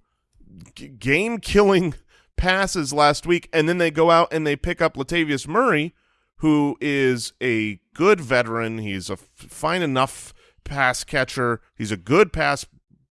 game-killing passes last week, and then they go out and they pick up Latavius Murray, who is a good veteran. He's a fine enough pass catcher. He's a good pass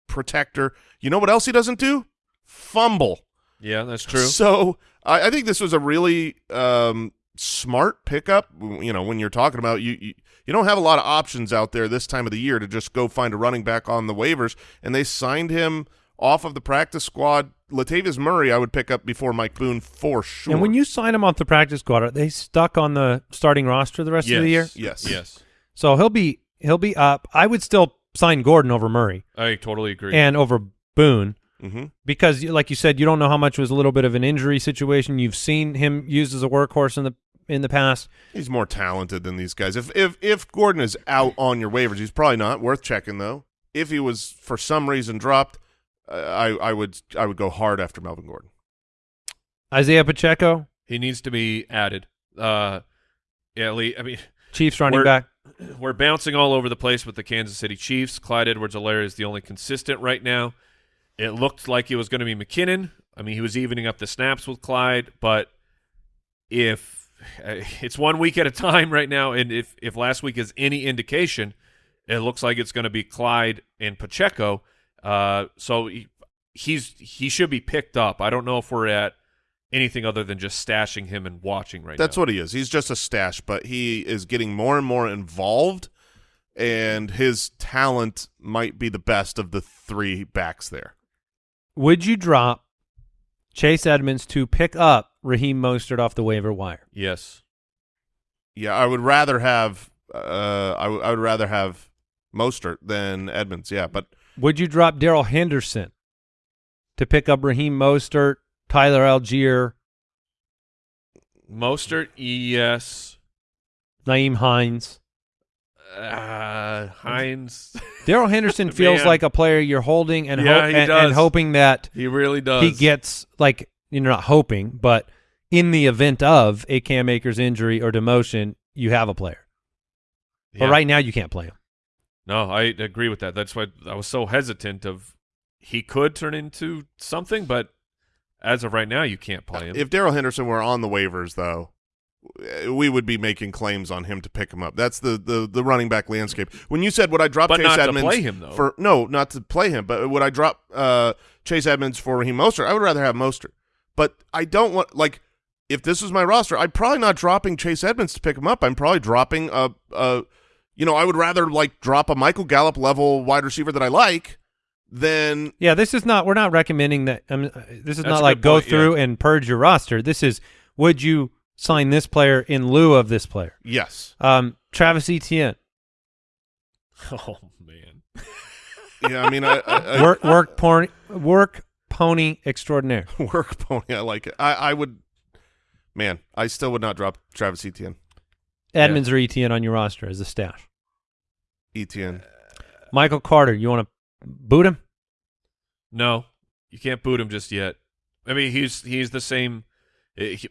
protector. You know what else he doesn't do? Fumble. Yeah, that's true. So I, I think this was a really um, smart pickup. You know, when you're talking about you, you, you don't have a lot of options out there this time of the year to just go find a running back on the waivers, and they signed him off of the practice squad. Latavius Murray, I would pick up before Mike Boone for sure. And when you sign him off the practice squad, are they stuck on the starting roster the rest yes. of the year? Yes. Yes. So he'll be he'll be up. I would still sign Gordon over Murray I totally agree. and over Boone hmm because, like you said, you don't know how much was a little bit of an injury situation. You've seen him used as a workhorse in the in the past. he's more talented than these guys. If if if Gordon is out on your waivers, he's probably not worth checking though. If he was for some reason dropped, I I would I would go hard after Melvin Gordon. Isaiah Pacheco, he needs to be added. Uh, yeah, Lee. I mean, Chiefs running We're- back. we're bouncing all over the place with the Kansas City Chiefs. Clyde Edwards-Helaire is the only consistent right now. It looked like it was going to be McKinnon. I mean, he was evening up the snaps with Clyde, but if uh, it's one week at a time right now, and if if last week is any indication, it looks like it's going to be Clyde and Pacheco. Uh, so he, he's he should be picked up. I don't know if we're at anything other than just stashing him and watching right now. That's now. what he is. He's just a stash, but he is getting more and more involved, and his talent might be the best of the three backs there. Would you drop Chase Edmonds to pick up Raheem Mostert off the waiver wire? Yes. Yeah, I would rather have uh, I, w- I would rather have Mostert than Edmonds. Yeah, but Would you drop Darrell Henderson to pick up Raheem Mostert, Tyler Allgeier, Mostert, yes. Nyheim Hines? Uh, Hines, Darrell Henderson feels like a player you're holding and, Yeah, ho- and, and hoping that he really does. he gets like you're not hoping, but in the event of a Cam Akers injury or demotion, you have a player. But right now, you can't play him. No, I agree with that. That's why I was so hesitant of he could turn into something, but as of right now, you can't play him. if Darrell Henderson were on the waivers, though, we would be making claims on him to pick him up. That's the the, the running back landscape. When you said would I drop But Chase Edmonds play him, though. for no, not to play him, but would I drop uh, Chase Edmonds for Raheem Mostert? I would rather have Mostert, but I don't want like if this was my roster, I'm probably not dropping Chase Edmonds to pick him up. I'm probably dropping a a you know I would rather like drop a Michael Gallup level wide receiver that I like than Yeah, this is not. We're not recommending that. I mean, uh, this is That's not like go point, yeah. through and purge your roster. This is would you sign this player in lieu of this player? yes. Um, Travis Etienne, oh man, Yeah, I mean, I, I, I work work porn, work pony extraordinaire. work pony. I like it. I, I would, man, I still would not drop Travis Etienne. Edmonds or ETN on your roster as a stash? ETN. Michael Carter, you want to boot him? No, you can't boot him just yet. I mean, he's he's the same. eh, He,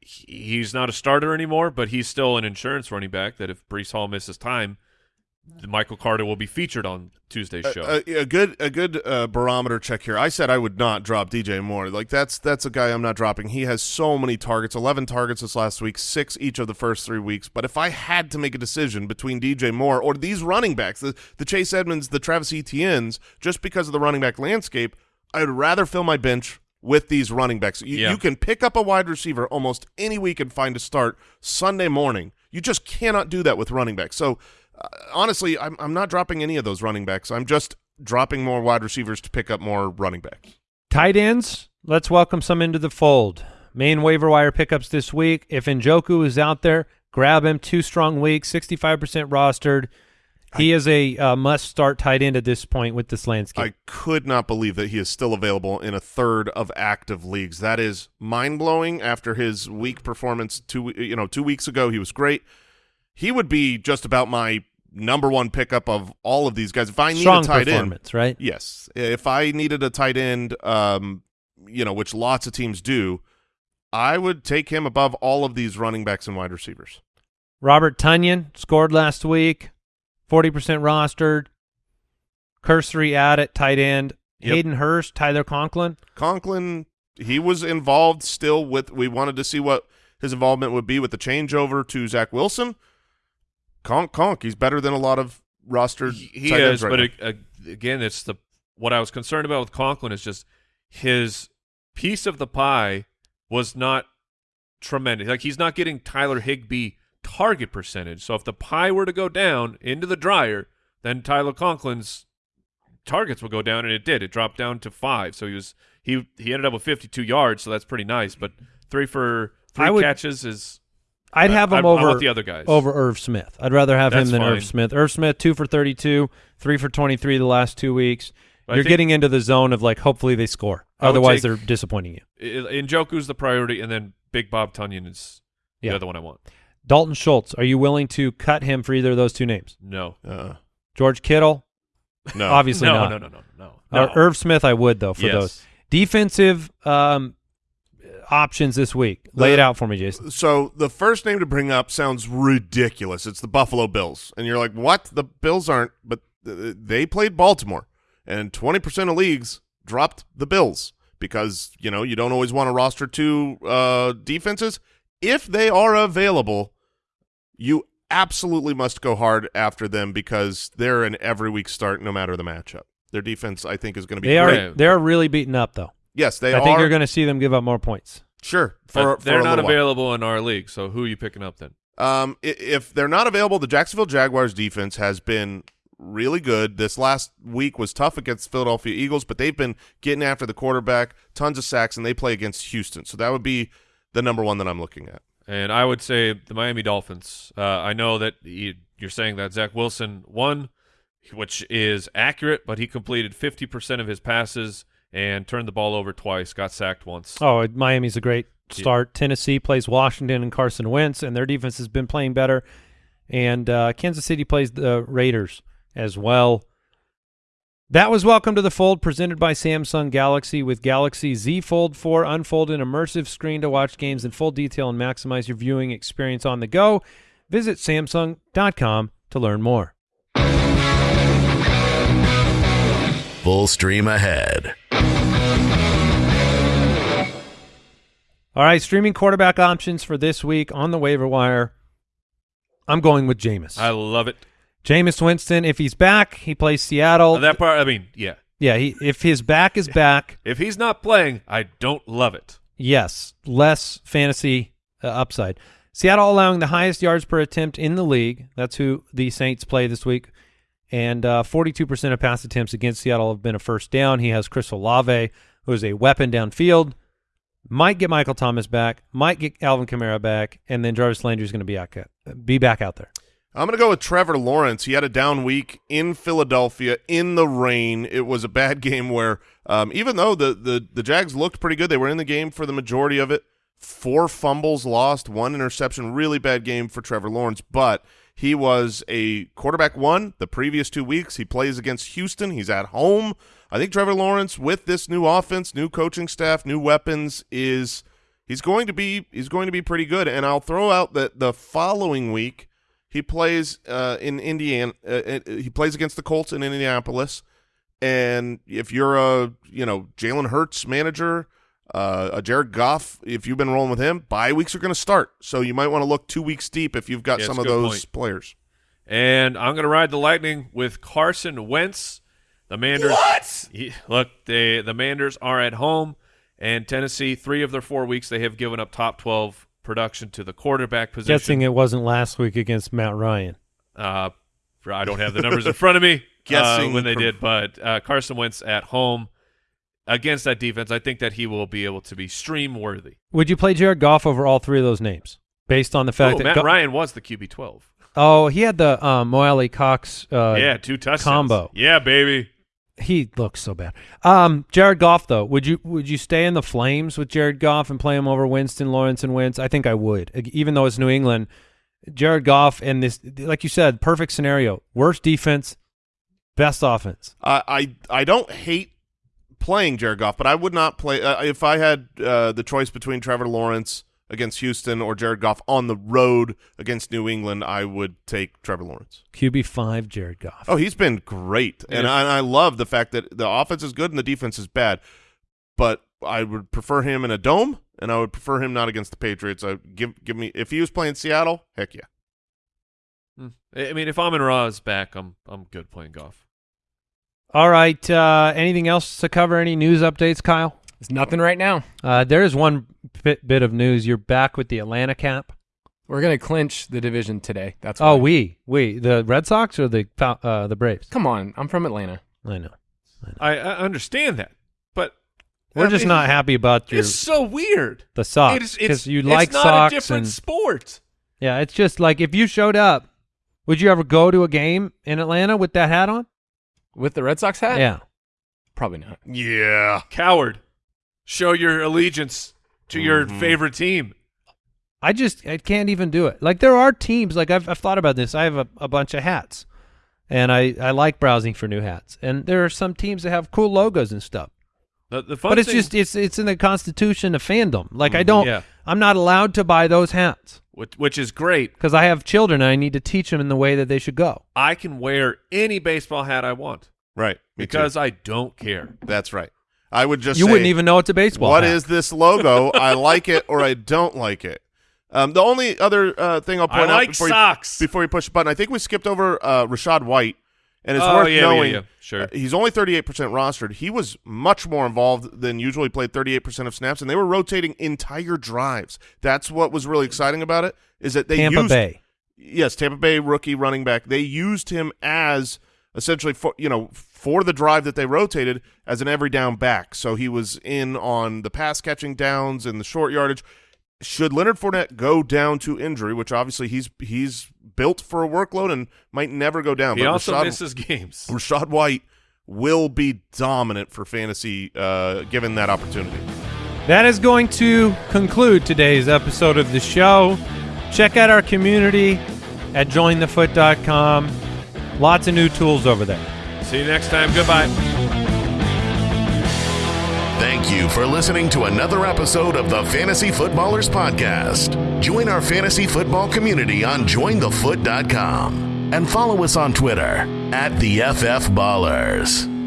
he's not a starter anymore, but he's still an insurance running back. That if Breece Hall misses time, Michael Carter will be featured on Tuesday's show. A, a, a good a good uh, barometer check here. I said I would not drop DJ Moore. Like that's that's a guy I'm not dropping. He has so many targets, 11 targets this last week, 6 each of the first 3 weeks. But if I had to make a decision between DJ Moore or these running backs, the, the Chase Edmonds, the Travis Etienne's, just because of the running back landscape, I would rather fill my bench with these running backs. You, Yeah. you can pick up a wide receiver almost any week and find a start Sunday morning. You just cannot do that with running backs. So honestly, I'm I'm not dropping any of those running backs. I'm just dropping more wide receivers to pick up more running backs. Tight ends, let's welcome some into the fold. Main waiver wire pickups this week. If Njoku is out there, grab him. Two strong weeks, 65% rostered. He is a uh, must-start tight end at this point with this landscape. I could not believe that he is still available in a third of active leagues. That is mind blowing. After his weak performance two you know two weeks ago, he was great. He would be just about my number one pickup of all of these guys. If I need strong a tight end, right? Yes. If I needed a tight end, um, you know, which lots of teams do, I would take him above all of these running backs and wide receivers. Robert Tonyan scored last week, 40% rostered. Cursory at it, tight end. Yep. Hayden Hurst, Tyler Conklin. Conklin, he was involved still with. We wanted to see what his involvement would be with the changeover to Zach Wilson. Conk, Conk, he's better than a lot of rostered. he he tight is, right but it, uh, again, it's the what I was concerned about with Conklin is just his piece of the pie was not tremendous. Like he's not getting Tyler Higbee target percentage. So if the pie were to go down into the dryer, then Tyler Conklin's targets would go down, and it did. It dropped down to five. So he was he he ended up with 52 yards, so that's pretty nice. But three for three I would- catches is I'd have I- him I- I over want the other guys. over Irv Smith. I'd rather have That's him than fine. Irv Smith. Irv Smith two for thirty two, three for twenty three the last two weeks. I You're getting into the zone of like hopefully they score. I Otherwise take- they're disappointing you. I- Njoku's the priority, and then Big Bob Tonyan is Yeah. the other one I want. Dalton Schultz, are you willing to cut him for either of those two names? No, Uh, George Kittle, no, obviously no, not. no, no, no, no, Uh, no. Irv Smith, I would though for Yes. those defensive um, options this week. Lay The- it out for me, Jason. So the first name to bring up sounds ridiculous. It's the Buffalo Bills, and you're like, "What? The Bills aren't?" But th- they played Baltimore, and 20% of leagues dropped the Bills because you know you don't always want to roster two uh, defenses. If they are available, you absolutely must go hard after them because they're an every week start, no matter the matchup. Their defense, I think, is going to be They are they are really beaten up though. Yes, they are. I are. think you're going to see them give up more points. sure for, for they're a not little while. available in our league. So who are you picking up then? Um, if they're not available, the Jacksonville Jaguars defense has been really good. This last week was tough against Philadelphia Eagles, but they've been getting after the quarterback, tons of sacks, and they play against Houston. So that would be the number one that I'm looking at. And I would say the Miami Dolphins. Uh, I know that you, you're saying that Zach Wilson won, which is accurate, but he completed 50% of his passes and turned the ball over twice, got sacked once. Oh, Miami's a great start. Tennessee plays Washington and Carson Wentz, and their defense has been playing better. And uh, Kansas City plays the Raiders as well. That was Welcome to the Fold, presented by Samsung Galaxy with Galaxy Z Fold 4. Unfold an immersive screen to watch games in full detail and maximize your viewing experience on the go. Visit Samsung.com to learn more. Full stream ahead. All right, streaming quarterback options for this week on the waiver wire. I'm going with Jameis. I love it. Jameis Winston, if he's back, he plays Seattle. that part, I mean, yeah. yeah, he, if his back is back, If he's not playing, I don't love it. yes, less fantasy uh, upside. Seattle allowing the highest yards per attempt in the league. That's who the Saints play this week. And uh, 42% of pass attempts against Seattle have been a first down. He has Chris Olave, who is a weapon downfield. Might get Michael Thomas back. Might get Alvin Kamara back, and then Jarvis Landry is going to be back, be back out there. I'm going to go with Trevor Lawrence. He had a down week in Philadelphia in the rain. It was a bad game where, um, even though the, the, the Jags looked pretty good, they were in the game for the majority of it. four fumbles lost, one interception. Really bad game for Trevor Lawrence, but he was a quarterback one the previous two weeks. He plays against Houston. He's at home. I think Trevor Lawrence, with this new offense, new coaching staff, new weapons, is he's going to be he's going to be pretty good. And I'll throw out that the following week he plays uh, in Indiana. Uh, uh, he plays against the Colts in Indianapolis. And if you're a you know Jalen Hurts manager, uh, a Jared Goff, if you've been rolling with him, bye weeks are going to start. So you might want to look two weeks deep if you've got Yeah, some of those point. players. And I'm going to ride the lightning with Carson Wentz. The Manders. What? look, they, the Manders are at home, and Tennessee. Three of their four weeks, they have given up top 12 production to the quarterback position. Guessing it wasn't last week against Matt Ryan. Uh, I don't have the numbers in front of me. Guessing uh, when they per- did, but uh, Carson Wentz at home against that defense, I think that he will be able to be stream worthy. Would you play Jared Goff over all three of those names based on the fact Ooh, that Matt Go- Ryan was the QB 12. Oh, he had the um, Mo Alie-Cox. Uh, yeah, two touchdowns. combo. Yeah, baby. he looks so bad. Um, Jared Goff though, would you would you stay in the flames with Jared Goff and play him over Winston Lawrence and Wentz? I think I would, even though it's New England. Jared Goff and this, like you said, perfect scenario: worst defense, best offense. I I, I don't hate playing Jared Goff, but I would not play uh, if I had uh, the choice between Trevor Lawrence against Houston or Jared Goff on the road against New England. I would take Trevor Lawrence. QB five, Jared Goff. Oh, he's been great, and I, and I love the fact that the offense is good and the defense is bad. But I would prefer him in a dome, and I would prefer him not against the Patriots. I give give me if he was playing Seattle, heck yeah. Hmm. I mean, if Amon Ra is back, I'm I'm good playing golf. All right. Uh, anything else to cover? Any news updates, Kyle? There's nothing right now. Uh, there is one bit, bit of news. You're back with the Atlanta cap. We're gonna clinch the division today. That's Oh, why. we we the Red Sox or the uh, the Braves? Come on, I'm from Atlanta. I know. I, I understand that, but We're I just mean, not happy about your It's so weird. the Sox It's- it's- because you it's like not Sox a different and sport. yeah, it's just like if you showed up, would you ever go to a game in Atlanta with that hat on? With the Red Sox hat? Yeah. Probably not. Yeah, Coward, show your allegiance to your Mhm. favorite team. I just I can't even do it. Like there are teams like I've I've thought about this. I have a, a bunch of hats, and I I like browsing for new hats. And there are some teams that have cool logos and stuff. The, the fun but it's thing- just it's it's in the constitution of fandom. Like I don't Yeah. I'm not allowed to buy those hats which, which is great. because I have children and I need to teach them in the way that they should go. I can wear any baseball hat I want right. Me too. because I don't care. that's right. I would just you say, wouldn't even know it's a baseball. What hat. is this logo? I like it or I don't like it. Um, the only other uh, thing I'll I point out like before you, before you push the button, I think we skipped over uh, Rachaad White, and it's Oh, worth yeah, yeah, knowing. yeah. Sure. uh, he's only 38% rostered. He was much more involved than usually. He played 38% of snaps, and they were rotating entire drives. That's what was really exciting about it. Is that they Tampa used, Bay? yes, Tampa Bay rookie running back. They used him as essentially for you know for the drive that they rotated as an every down back. So he was in on the pass catching downs and the short yardage. Should Leonard Fournette go down to injury, which obviously he's he's built for a workload and might never go down, he but also Rachaad, misses games. Rachaad White will be dominant for fantasy uh, given that opportunity. That is going to conclude today's episode of the show. Check out our community at jointhefoot.com. Lots of new tools over there. See you next time. Goodbye. Thank you for listening to another episode of the Fantasy Footballers Podcast. Join our fantasy football community on jointhefoot.com and follow us on Twitter at the FF Ballers.